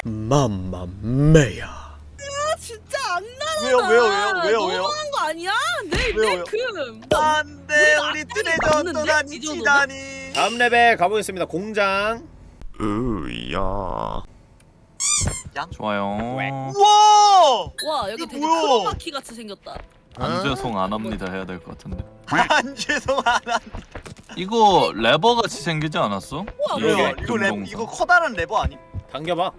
맘마 메야. 아, 진짜 안 나. 왜요 왜요 왜요 왜요 왜요 너무한 거 아니야? 내, 왜요, 내 금. 안돼 우리 트레저? 또다니? 치다니 다음 레벨 가보겠습니다. 공장. 으야. 좋아요. 우와 와, 여기 이거 되게? 크로마키 같이 생겼다. 안 죄송 안 합니다 해야 될 것 같은데. *laughs* 안 죄송하다 이거 레버 같이 생기지 않았어? 우와. 이거 랩 등동선. 이거 커다란 레버 아니 당겨봐.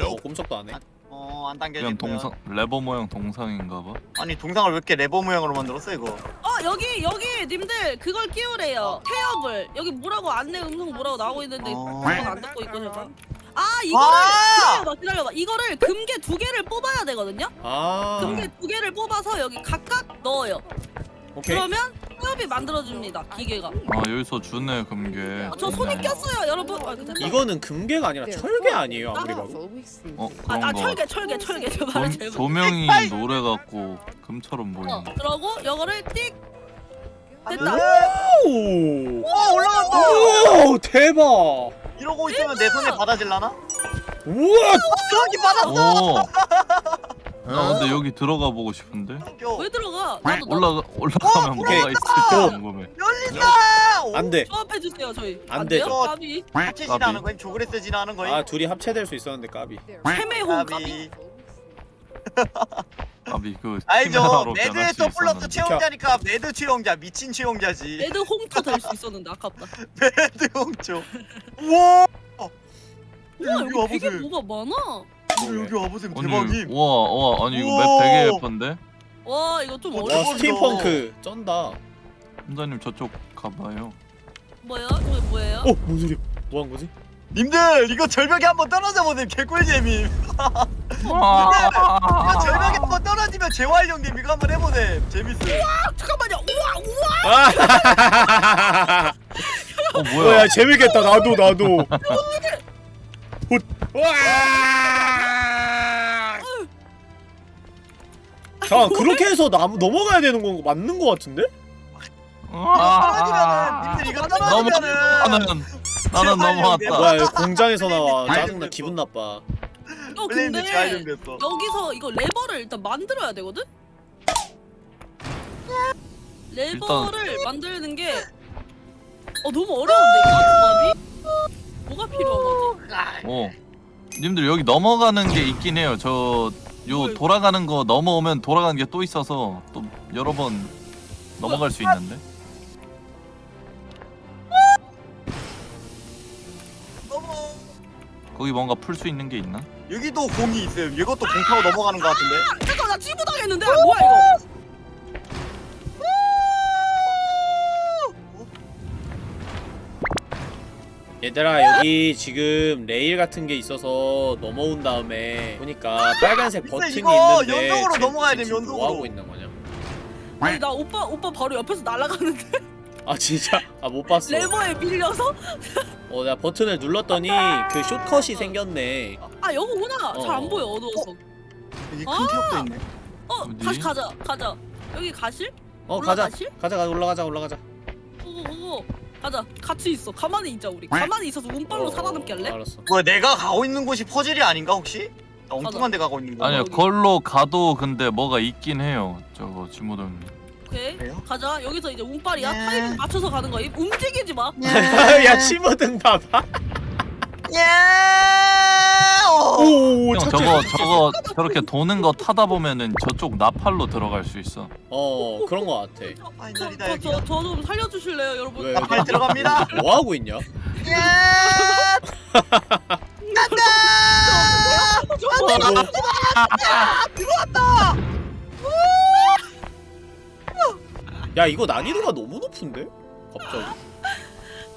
어, 꼼짝도 안 해. 어안 그냥 당겨지고요. 동상 레버 모양 동상인가 봐. 아니 동상을 왜 이렇게 레버 모양으로 만들었어 이거? 어 여기 여기 님들 그걸 끼우래요. 태엽을. 여기 뭐라고 안내 음성 뭐라고 나오고 있는데 어. 그건 안 듣고 있고 제가 아 이거를 아! 기다려봐 기다려봐. 이거를 금괴 두 개를 뽑아야 되거든요? 아, 금괴 두 개를 뽑아서 여기 각각 넣어요 오케이. 그러면 태엽이 만들어줍니다 기계가 아 여기서 주네 금괴. 아, 저 손이 꼈어요 여러분 아, 됐다. 이거는 금괴가 아니라 철괴 아니에요, 아무리 봐도. 어 아, 그런 아 거. 철괴 철괴 철괴 저 말을 조, 잘못 조명이 *laughs* 노래 갖고 금처럼 어 보이네. 그러고 이거를 띡 됐다. 오! 오 올라간다 오, 대박! 이러고 있으면 내 손에 받아질라나? 우와! 저기 받았어 오. *laughs* 나 근데 여기 들어가 보고 싶은데. 왜 들어가? 나도 나도 올라가 올라가면 어, 뭐가 있을지. 궁금해. 열린다! 오, 안 돼. 조합해 주세요 저희. 안 돼요? 까비? 합체 진화하는 거임? 조그레스 진화하는 거임? 아, 둘이 합체될 수 있었는데 까비. 세매홍 까비. 까비? *laughs* 아비 그 알죠 키메라로 매드에 변할 수또 플러스 있었는데. 채용자니까 매드 채용자 미친 채용자지. 레드 홍토 될수 있었는데 아깝다. *laughs* 매드 홍초 우와! 우와 여기 되게 뭐가 많아 여기, 여기 와보세요 아니 대박임 우와 우와 아니 이거 우와. 맵 되게 예쁜데. 와 이거 좀 어, 와, 어려워. 스팀펑크 쩐다. 혼자님 저쪽 가봐요. 뭐야? 저게 뭐예요? 어, 뭔 소리야? 뭐 한 거지? 님들 이거 절벽에 한번 떨어져 보세요 개꿀잼임 아. 이거 절벽에 한번 떨어지면 재활용님 이거 한번 해보세요 재밌어요 아, 잠깐만요 우와 우와 아! 어 뭐야, 뭐야? 재밌겠다. 나도, 나도. 훗. 와! 자, 그렇게 해서 남, 넘어가야 되는 건 맞는 거 같은데? 떨어지면은 님들 이거 너무 떨어지면은 나는 나는 넘어왔다. 뭐야, 이거 공장에서 나와. 짜증나, 기분 나빠. 어 근데 여기서 이거 레버를 일단 만들어야 되거든? 레버를 만드는 게 어, 너무 어려운데 이거 조합이? 뭐가 필요한 거지? 아, 어. 님들 여기 넘어가는 게 있긴 해요. 저 요 돌아가는 거 넘어오면 돌아가는 게 또 있어서 또 여러 번 넘어갈 수 있는데. 너무 거기 뭔가 풀 수 있는 게 있나? 여기도 공이 있어요. 이것도 공 타고 넘어가는 것 같은데. 잠깐 나 찌부 당했는데 아, 뭐야 이거? 얘들아 여기 지금 레일 같은 게 있어서 넘어온 다음에 보니까 빨간색 버튼이 이거 있는데 연속으로 쟤- 넘어가야 쟤 돼, 연속으로. 뭐 하고 있는 거냐? 아니 나 오빠 오빠 바로 옆에서 날아가는데 아 진짜? 아 못 봤어. 레버에 밀려서 어 내가 버튼을 눌렀더니 그 숏컷이 생겼네. 아 여기구나 어. 잘안 보여 어두워서 여기 아! 큰 티업도 있네. 어 어디? 다시 가자 가자 여기 가실? 어 가자 올라가실? 가자 가자 올라가자 올라가자. 오고 오고 가자 같이 있어 가만히 있자 우리 가만히 있어서 운빨로 어, 살아남게 할래? 알았어. 뭐야 내가 가고 있는 곳이 퍼즐이 아닌가 혹시? 나 엉뚱한 데 가고 있는 거. 아니요. 걸로 가도 근데 뭐가 있긴 해요. 저거 지모동. 오케이 그래요? 가자 여기서 이제 운빨이야 네. 타이밍 맞춰서 가는 거야 움직이지 마 *laughs* 야 치모등 봐봐. 야! 오! 오형 저거 저거 저렇게 도는 거 타다 보면은 저쪽 나팔로 들어갈 수 있어. 어 그런 거 같아. 저저 좀 살려주실래요 여러분 왜? 나팔 들어갑니다. *laughs* 뭐 하고 있냐? 야! 간다! 들어왔다! 야 이거 난이도가 너무 높은데? 갑자기.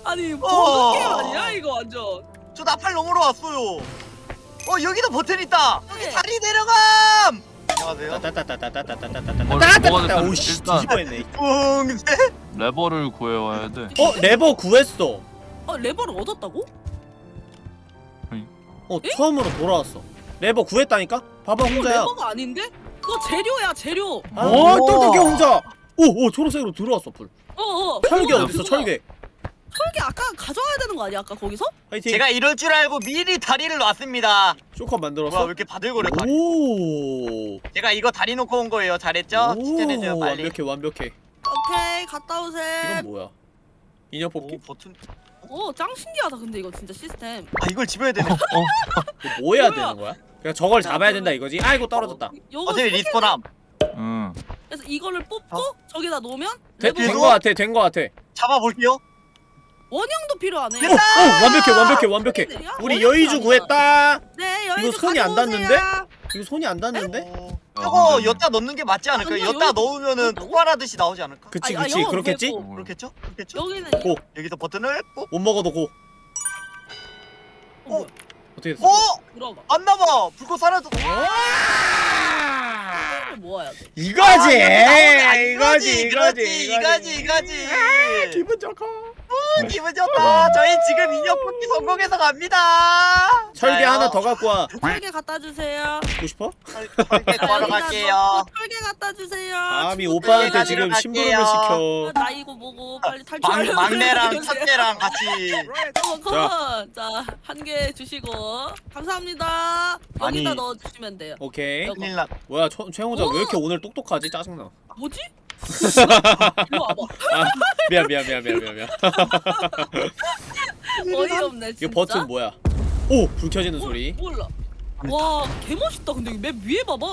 아니 어. 버그 게임 아니야 이거 완전 저 나팔 넘으러 왔어요. 어 여기도 버튼 있다. 네. 다리 내려감. 안녕하세요. 따따따따따따따따따따따따. 오씨 뒤집어했네. 붕세. 레버를 구해와야 돼. 어 레버 구했어. 어 레버를 얻었다고? 어 처음으로 돌아왔어. 레버 구했다니까? 봐봐 혼자야. 레버가 아닌데? 그거 재료야 재료 어 오. 똑똑해 혼자. 오오 초록색으로 들어왔어 불. 어어 철괴 어딨어 철괴. 철괴 아까 가져와야 되는 거 아니야 아까 거기서? 화이팅. 제가 이럴 줄 알고 미리 다리를 놨습니다. shortcut 만들었어. 왜 이렇게 바들거려 다리. 오. 제가 이거 다리 놓고 온 거예요. 잘했죠? 칭찬해줘요 오, 빨리. 완벽해 완벽해. 오케이 갔다 오세요 이건 뭐야? 인형 뽑기? 오 버튼. 오 짱 신기하다 근데 이거 진짜 시스템 아 이걸 집어야 되네. 어, 이거 뭐 해야 뭐야? 되는 거야? 그냥 저걸 잡아야 된다 이거지? 아이고 떨어졌다. 요거 어차피 세 개- respawn함. 응. 그래서 이거를 뽑고 어? 저기다 놓으면 된 레버 거 같아 된 거 같아. 잡아볼게요. 원형도 필요하네 오, 오 완벽해 완벽해 완벽해. 야, 우리 여의주. 구했다. 네 여의주 이거 손이 안. 닿는데? 이거 손이 안 닿는데? 어, 저거 여따 넣는 게 맞지 않을까요? 아니요, 여따 여기- 넣으면은 폭발하듯이 나오지 않을까? 그치 아, 아, 그치 영어 그렇겠지? 그렇겠죠? 그렇겠죠? 여기는 고. 여기서 버튼을 꾹. 못 먹어도 고. 어, 뭐야? 어떻게 됐어? 어? 안 나봐. 불꽃 사라져. 이거를 모아야 돼 이거지 아, 이거지 이거지 이거지 이거지 이거지. 기분 좋고. 어, 기분 좋다. 저희 지금 인형 뽑기 성공해서 갑니다. 철개 자요. 하나 더 갖고 와. 철개 갖다 주세요 갖고 싶어? 철- 철개 자, 구하러 여기다 갈게요. 넣고 철개 갖다 주세요 감히 친구들. 오빠한테 지금 갈게요. 심부름을 시켜. 아, 나이고 뭐고 빨리 막, 탈출하려고 막내랑. 첫째랑 같이. 어, 컴온 자 한 개 주시고 감사합니다 여기다 아니. 넣어 주시면 돼요 오케이. 큰일 났. 뭐야 최- 최홍자 왜 오! 이렇게 오늘 똑똑하지? 짜증나. 뭐지? 와봐 아, 미안 미안 미안 미안 미안 미안. 어이없네 진짜 이거 버튼 뭐야? 오! 불 켜지는 소리. 몰라 와 개멋있다 근데 맵 위에 봐봐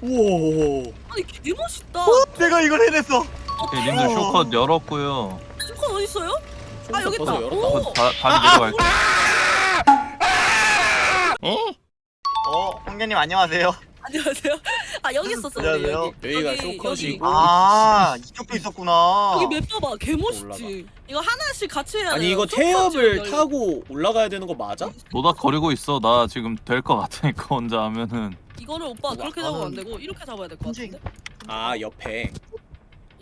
우와. 아니 개멋있다 어? 내가 이걸 해냈어. 오케이, 님들 쇼컷 열었고요. 스콘 어딨어요? 아 여기 있다. 오! 다, 다리 내려갈게. 어, 홍련님 안녕하세요. 안녕하세요 *laughs* 아 여기 있었어 안녕하세요. 여기 여기가 여기, 쇼컷이고. 아, 이쪽도 있었구나. 여기 맵 봐봐 개 멋있지 이거 하나씩 같이 해야 아니 돼요 이거 태엽을. 타고 올라가야 되는 거 맞아? 노닥거리고 있어. 나 지금 될 것 같으니까 혼자 하면은. 이거를 오빠 그렇게 나는- 잡으면 안 되고 이렇게 잡아야 될 것 같은데 아 옆에.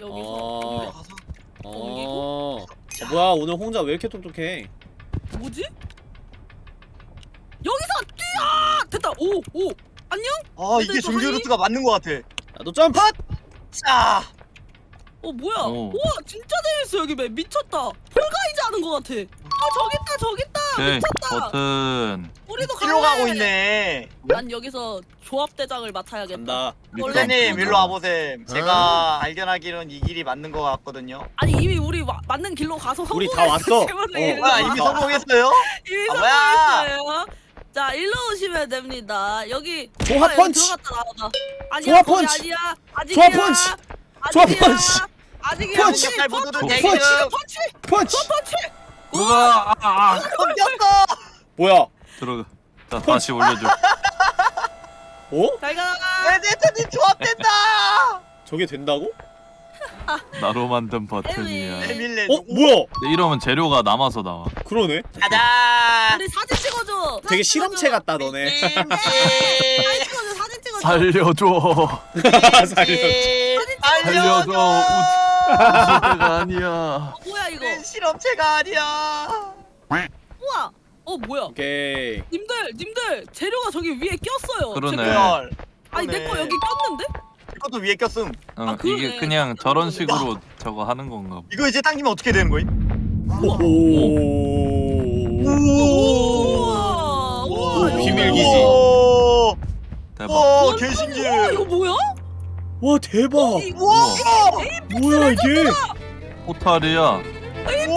여기서 어. 가서. 어. 어, 뭐야 오늘 홍자 왜 이렇게 똑똑해? 뭐지? 여기서 뛰어! 됐다 오 오 안녕? 아, 이게 근데 정규 저희- 루트가 맞는 것 같아. 나도 점프. 자, 어 뭐야 오. 우와 진짜 재밌어 여기 map 미쳤다 Fall Guys 하는 것 같아 아 저기 있다 저기 있다 오케이, 미쳤다 버튼. 우리도 갈래 가고 있네. 난 여기서 조합 대장을 맡아야겠다 간다. 홍련님 어. 일로 와보셈. 제가 알견하기로는 이 길이 맞는 것 같거든요. 아니 이미 우리 와, 맞는 길로 가서 우리 다 왔어. 제발 어. 이리 뭐야, 와. 이미 성공했어요? *laughs* 이미 아, 뭐야? 성공했어요 자 일로 오시면 됩니다. 여기 조합 아, 여기 펀치! 들어갔다 나와봐. 아니야 조합 거기 펀치! 아니야. 아직이야. 조합 펀치! 조합 아직이야. 펀치! 아직이야. 펀치! 못 펀치! 펀치! 펀치! 펀치! 우와 아, 아. 덤볐어 뭐야? 들어가 자 다시 올려줘 어? 잘 가. 레드님 조합된다 *laughs* 저게 된다고? *laughs* 나로 만든 버튼이야. 에밀레 어? 뭐야? 이러면 재료가 남아서 나와 그러네. 가자 우리 사진 찍어줘. 되게 실험체. 같다 너네. *laughs* 사진 찍어줘. 사진 찍어줘. 살려줘 살려. *laughs* 살려줘. 시대가 아니야 어, 뭐야 이거? 우린 실험체가 아니야 우와. 어 뭐야? 오케이. 님들 님들 재료가 저기 위에 꼈어요. 그러네. 제발. 헐 아니 내 거. 여기 꼈는데? 이것도 위에 꼈음 어, 아, 그러네. 이게 그냥 저런 식으로 저거 하는 건가 봐. 이거 이제 당기면 어떻게 되는 거임? 오. 우와. 우와. 오, 이거 비밀 기지. 오, 대박 오 우와, 개신기해 이거 뭐야? 와 대박. 우와 뭐야 이게? 포탈이야 우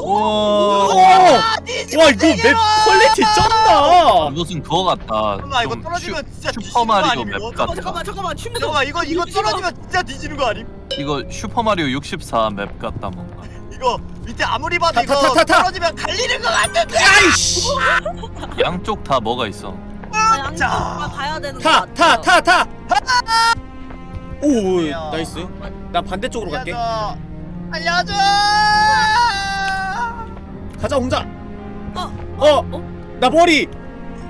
와 와. 와 이거 map quality 쩐다. 이것은 그거 같다 잠깐만 이거 좀 떨어지면 진짜 슈, 뒤지는 슈퍼 거 마리오 아님 map 이거? 같다 잠깐만 잠깐만 춤도. 잠깐만 이거 이거 떨어지면 진짜 뒤지는 거 아님? 이거 슈퍼 마리오 64 map 같다 뭔가 이거 밑에 아무리 봐도 타, 이거 타, 타, 타, 타. 떨어지면 갈리는 거 같은데 아이씨. 양쪽 다 뭐가 있어 양쪽 자. 다 가야 되는 거타 같아요. 타타 타. 오 뭐야. 나이스. 나 반대쪽으로 갈게. 알려줘 알려줘 가자 홍자. 어. 어. 나 머리.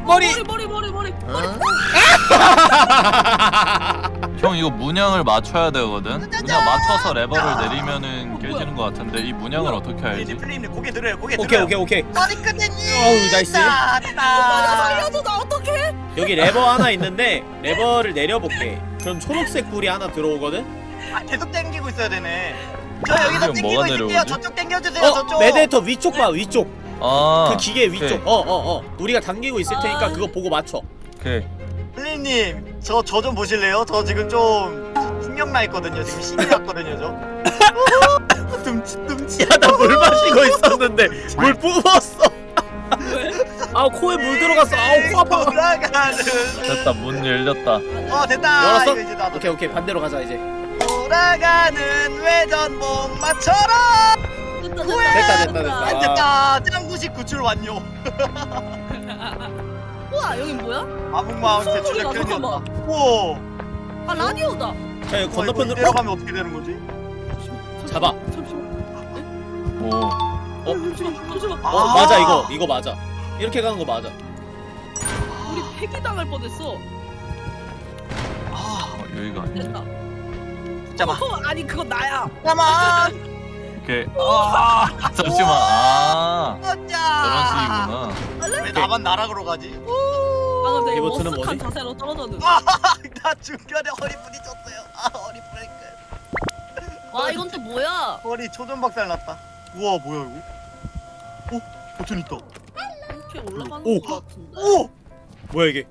머리. 머리 머리 머리 머리. *laughs* 형 이거 문양을 맞춰야 되거든 문양 맞춰서 레버를 내리면은 깨지는 거 같은데 이 문양을 어떻게 알지? 플레임 고개 들어요 고개 오케이 들어요 오케이 오케이. 머리 끝내니 어우, 나이스. 나 살려줘 나 어떡해? 여기 레버 하나 있는데 레버를 내려볼게. 그럼 초록색 불이 하나 들어오거든. 아, 계속 당기고 있어야 되네 저 여기서 뭐가 있을게요 내려오지? 저쪽 당겨주세요 어 저쪽 메데터 위쪽 봐 위쪽. 아 그 기계 위쪽. 오케이. 어어 어. 우리가 당기고 있을 테니까 아. 그거 보고 맞춰. 오케이 플레임님 저 저 좀 보실래요? 저 지금 좀 충격 나 있거든요 지금 신이 났거든요 저 *laughs* 둠치 둠치 야나물 마시고 있었는데 물 뿜었어. 왜? 아우 코에 물 들어갔어. 아우 코 아파. 돌아가는 됐다 문 열렸다 어 됐다 열었어? 오케이 오케이 반대로 가자 이제. 돌아가는 외전목마처럼 됐다 됐다, 됐다, 됐다. 안 됐다 짱구식 구출 완료 *laughs* 우와 여긴 뭐야? 표현이었다 잠깐만. 우와 아 라디오다. 자 여기 건너편으로. 어? 가면 어떻게 되는 거지? 잡아. 잠시만. 오 어? 잠시만. 잠시만. 아. 어 맞아 이거 이거 맞아. 이렇게 가는 거 맞아. 우리 폐기 당할 뻔했어. 아 어, 여기가 아니야 됐다. 잠깐만 어, 아니 그건 나야. 잠깐만 오케이 아 *laughs* 잠시만 아 저런 식이구나 왜 나만 나락으로 가지? 방금 되게 머쓱한 뭐지? 자세로 떨어졌는데. *laughs* 나 중간에 허리 부딪혔어요 아 허리 브레이크 와 이건 또 뭐야? 허리 초전 박살 났다 우와 뭐야 이거? 어? 버튼 있다 이렇게 올라가는 오. 거 같은데. 오! 뭐야 이게?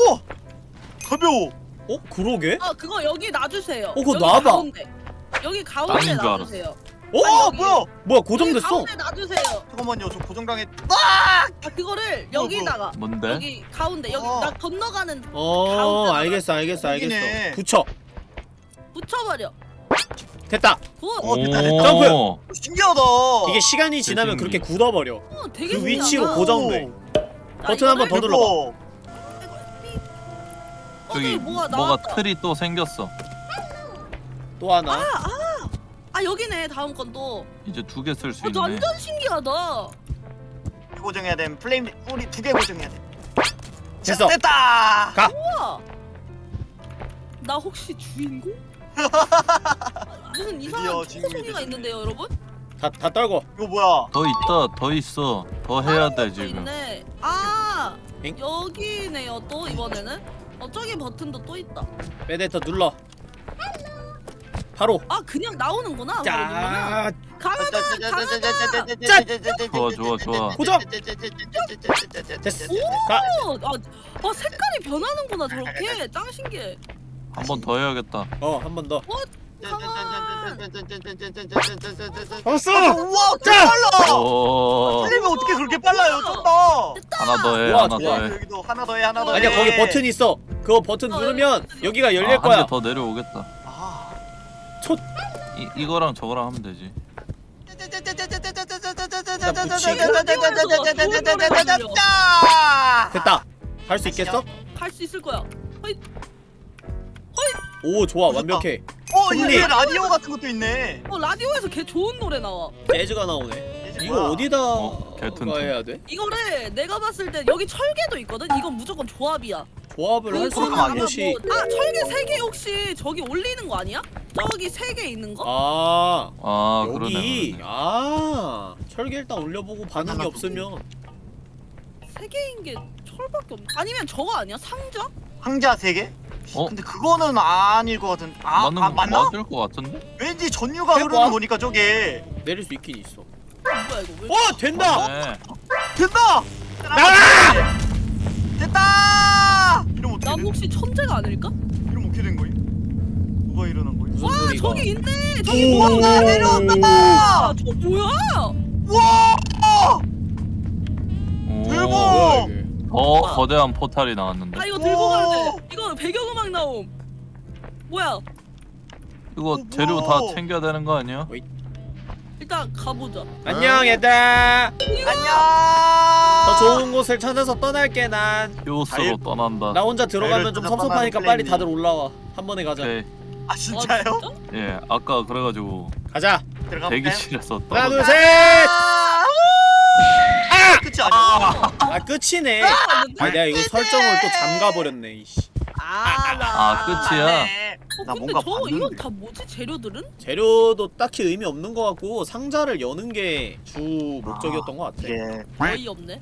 우와! 가벼워 어 그러게? 아 그거 여기 놔주세요. 어, 그거 여기 놔봐. 가운데. 여기 가운데 줄 놔주세요. 어? 어 여기. 뭐야 뭐야 여기 고정됐어? 가운데 놔주세요. 잠깐만요 저 고정당했 아 그거를 여기다가 뭔데? 여기 가운데 여기 어. 나 건너가는 어 가운데다가 알겠어 알겠어 여기네. 알겠어. 붙여. 붙여버려. 됐다. good. 어, 됐다, 됐다. 점프! 어, 신기하다 이게 시간이 지나면 그렇게 굳어버려. 어, 되게 그 위치로 신기하다. 고정돼. 자, 버튼 한번 더 눌러봐. 어, 뭐가 뭐가. 틀이 또 생겼어 또 하나. 아 여기네 다음 건 또. 이제 두 개 쓸 수 어, 있네 완전 신기하다. 고정해야 돼 플레임 우리 두 개 고정해야 돼 됐어. 됐다 가. 우와. 나 혹시 주인공? *laughs* 무슨 이상한 초 소리가 됐네. 있는데요, 여러분? 다 다 떨고. 이거 뭐야 더 있다 더 있어 더 해야 돼또 지금 있네. 아 엥? 여기네요. 또 이번에는. 어 저기 버튼도 또 있다. 메데터 눌러. 바로. 아 그냥 나오는구나. 자. 강하다, 강하다. 좋아, 좋아, 좋아. 고정! 됐어. 가. 어, 아, 아 색깔이 변하는구나 저렇게. 짱 신기해. 한 번 더 해야겠다 어한 번 더. 왔어! 우와 짜! 빨라! 오 틀리면 어떻게 그렇게 빨라요 좀더 하나 더해 하나 좋아. 더해 여기도 하나 더해 하나 더해 아니야 거기 버튼 있어 그거 버튼 어, 누르면 여기 여기가 열릴 거야 한개 더 내려오겠다 아. 이, 이거랑 저거랑 하면 되지 됐다 할 수 있겠어? 할수 있을 거야. 오 좋아. 완벽해 어. 이게 라디오 같은 것도 있네 어 라디오에서 개 좋은 노래 나와. 재즈가 나오네 이거 어디다 어, 개튼튼. 해야 돼? 이거를 내가 봤을 때 여기 철개도 있거든. 이건 무조건 조합이야. 조합을 할 수 있는 아마 곳이 뭐, 아 철개 세 개 혹시 저기 올리는 거 아니야? 저기 세 개 있는 거? 아아 여기 그러네 그러네 아 철개 일단 올려보고 반응이 하나 없으면 세 개인 게 철밖에 없네. 아니면 저거 아니야? 상자? 황자 세 개? 어? 근데 그거는 아닐 것 같은 아, 맞는 아 거 맞나? 맞을 것 같은데? 왠지 전류가 해봐. 흐르는 거니까 저게 내릴 수 있긴 있어? 왜? 어 된다! 네. 된다! 나가! 됐다! 이러면 어떻게 난 된, 혹시 천재가 아닐까? 이러면 어떻게 된 거임? 뭐가 일어난 거임? 와 소리가 저기 있네. 저기 오. 뭐야? 와 내려온다! 아, 저거 뭐야? 와! 오, 대박! 더 거대한 포탈이 나왔는데 아 이거 들고 가야 오. 돼. 이거 배경음악 나옴. 뭐야? 이거 오, 재료 우와. 다 챙겨야 되는 거 아니야? 일단 가보자. 안녕 얘들아 안녕! 더 좋은 곳을 찾아서 떠날게 난나 히오스로 떠난다 혼자 들어가면 좀 섭섭하니까 빨리 다들 올라와 한 번에 가자 오케이 아 진짜요? 아, 진짜? 예 아까 그래가지고 가자 들어가 대기실에서 하나 떨어져 둘셋 아! 끝이 아니야 아 끝이네 아 내가 이거 설정을 또 잠가 버렸네 이씨 아, 나. 아, 끝이야? 네. 어, 나 근데 뭔가 봤는데. 이건 다 뭐지? 재료들은? 재료도 딱히 의미 없는 것 같고 상자를 여는 게 주 목적이었던 것 같아 이게 거의 없네.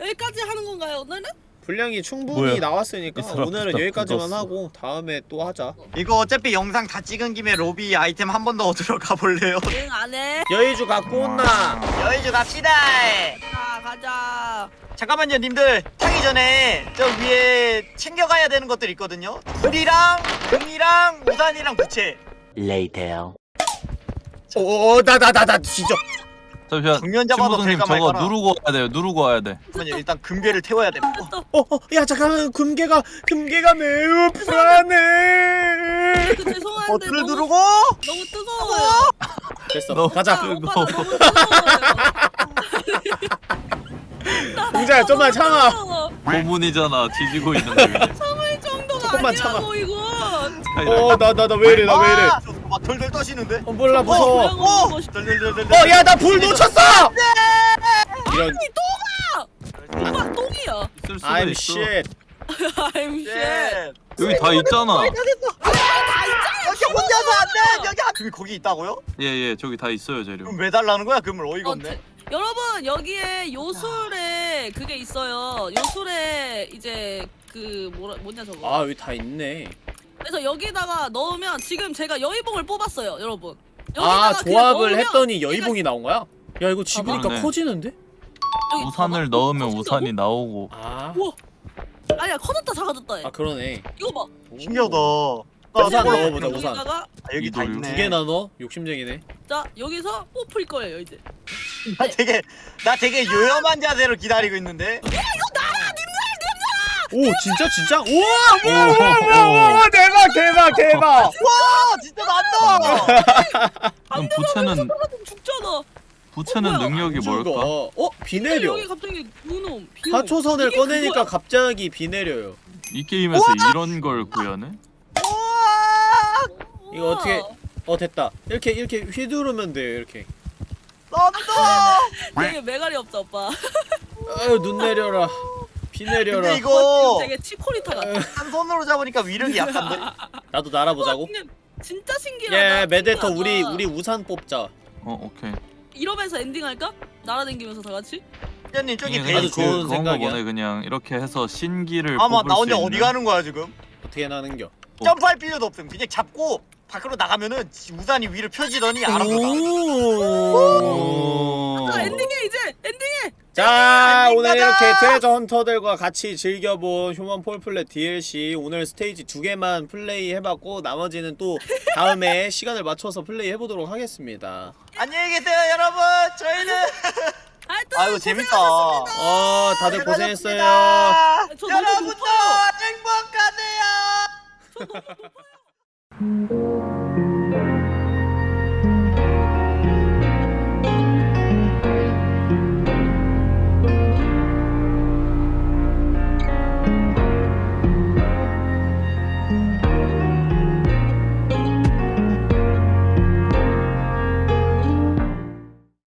여기까지 하는 건가요 오늘은? 분량이 충분히 뭐야? 나왔으니까 오늘은 여기까지만 굳었어. 하고 다음에 또 하자 이거 어차피 영상 다 찍은 김에 로비 아이템 한 번더 들어가 볼래요? *laughs* 응 안해. 여의주 갖고 온나 여의주 갑시다 자 가자. 잠깐만요 님들 타기 전에 저 위에 챙겨가야 되는 것들 있거든요 불이랑 금이랑 우산이랑 부채 오나나나나 진짜 잠시만 정면 잡아도 신부장님 될까 저거 말까나 누르고 와야 돼요 누르고 와야 돼 잠깐만요 일단 금괴를 태워야 돼 어, 됐다. 어야 잠깐만 금괴가 금괴가 매우 불안해 그 죄송한데 버튼을 너무, 누르고 너무 뜨거워요. 됐어 너- 가자 아, 오빠 뜨거워. 나 너무 뜨거워요. *laughs* *laughs* 공자야 좀만 참아. 뜨거워. 고문이잖아 뒤지고 있는데 그냥 *laughs* 참을 정도가 조금만 아니라고 이거. 어나 나 나 왜 이래 나 왜 이래. 아, 막 덜덜 떠시는데? 어 몰라 무서워. 고양이 어! 멋있- 덜덜덜덜 어 야 나 불 놓쳤어! 이런. 오빠 똥이야. 있을 수도 I'm 있어. shit. *laughs* I'm shit. 예. 여기 다 있잖아. 여기 혼자서 안 돼! 여기 한 거기 있다고요? 예예 저기 다 있어요 재료. 그럼 왜 달라는 거야? 금을 어이가 어, 없네. 제- 여러분 여기에 요술에 그게 있어요. 요술에 이제 그 뭐라 뭐냐 저거. 아 여기 다 있네 그래서 여기다가 넣으면 지금 제가 여의봉을 뽑았어요, 여러분. 아 여기다가 조합을 했더니 여의봉이 나온 거야? 야 이거 집으니까 그러네. 커지는데? 여기 우산을 봐봐. 넣으면 커진다고? 우산이 나오고 아, 우와. 아니야 커졌다 작아졌다 해. 아 그러네 이거 봐. 신기하다 우산 그래서 넣어보자, 우산. 여기다가 아, 여기 다. 있네 두 개나 넣어? 욕심쟁이네 자 여기서 뽑힐 거예요 이제. 나 되게 나 되게 요염한 자세로 기다리고 있는데 오 진짜 진짜? 우와 우와 우와 우와 우와 대박 대박 대박 *laughs* 와 진짜 난다 그럼 부채는 죽잖아. 부채는 뭐야? 능력이 뭘까? 어? 어? 비 내려 여기 갑자기. 하초선을 이게 꺼내니까 그거야. 갑자기 비 내려요 이 게임에서 이런 걸 구현해? 이거 어떻게 어 됐다 이렇게 이렇게 휘두르면 돼요 이렇게 난다 *laughs* 되게 메가리 없다 오빠. 아유 눈 내려라 비 내려라 근데 이거 되게 치코리타 같아. 한 손으로 잡으니까 위력이 약한데 *laughs* 나도 날아보자고 진짜 신기하다. 예 메데터. 우리 우리 우산 뽑자 어 오케이 이러면서 엔딩 할까? 날아다니면서 다 같이? 님 저기 그냥 베이 아주 좋은 생각이야. 보네 그냥 이렇게 해서 신기를 아마 나수 혼자 어디 가는 거야 지금 어떻게 나는겨 어. 점프할 필요도 없음 그냥 잡고 밖으로 나가면은 지- 우산이 위로 펴지더니 알아서 나. 아 엔딩해 이제 엔딩해. 자 안녕, 오늘 가자! 이렇게 트레저 헌터들과 같이 즐겨본 휴먼 폴플랫 DLC 오늘 스테이지 두 개만 플레이 해봤고 나머지는 또 다음에 *laughs* 시간을 맞춰서 플레이 해보도록 하겠습니다 안녕히 계세요 여러분. 저희는 *laughs* 하여튼 아이고 재밌다. 어 다들 고생했어요 여러분도. 행복하세요. 저 너무 높아요. Thank you.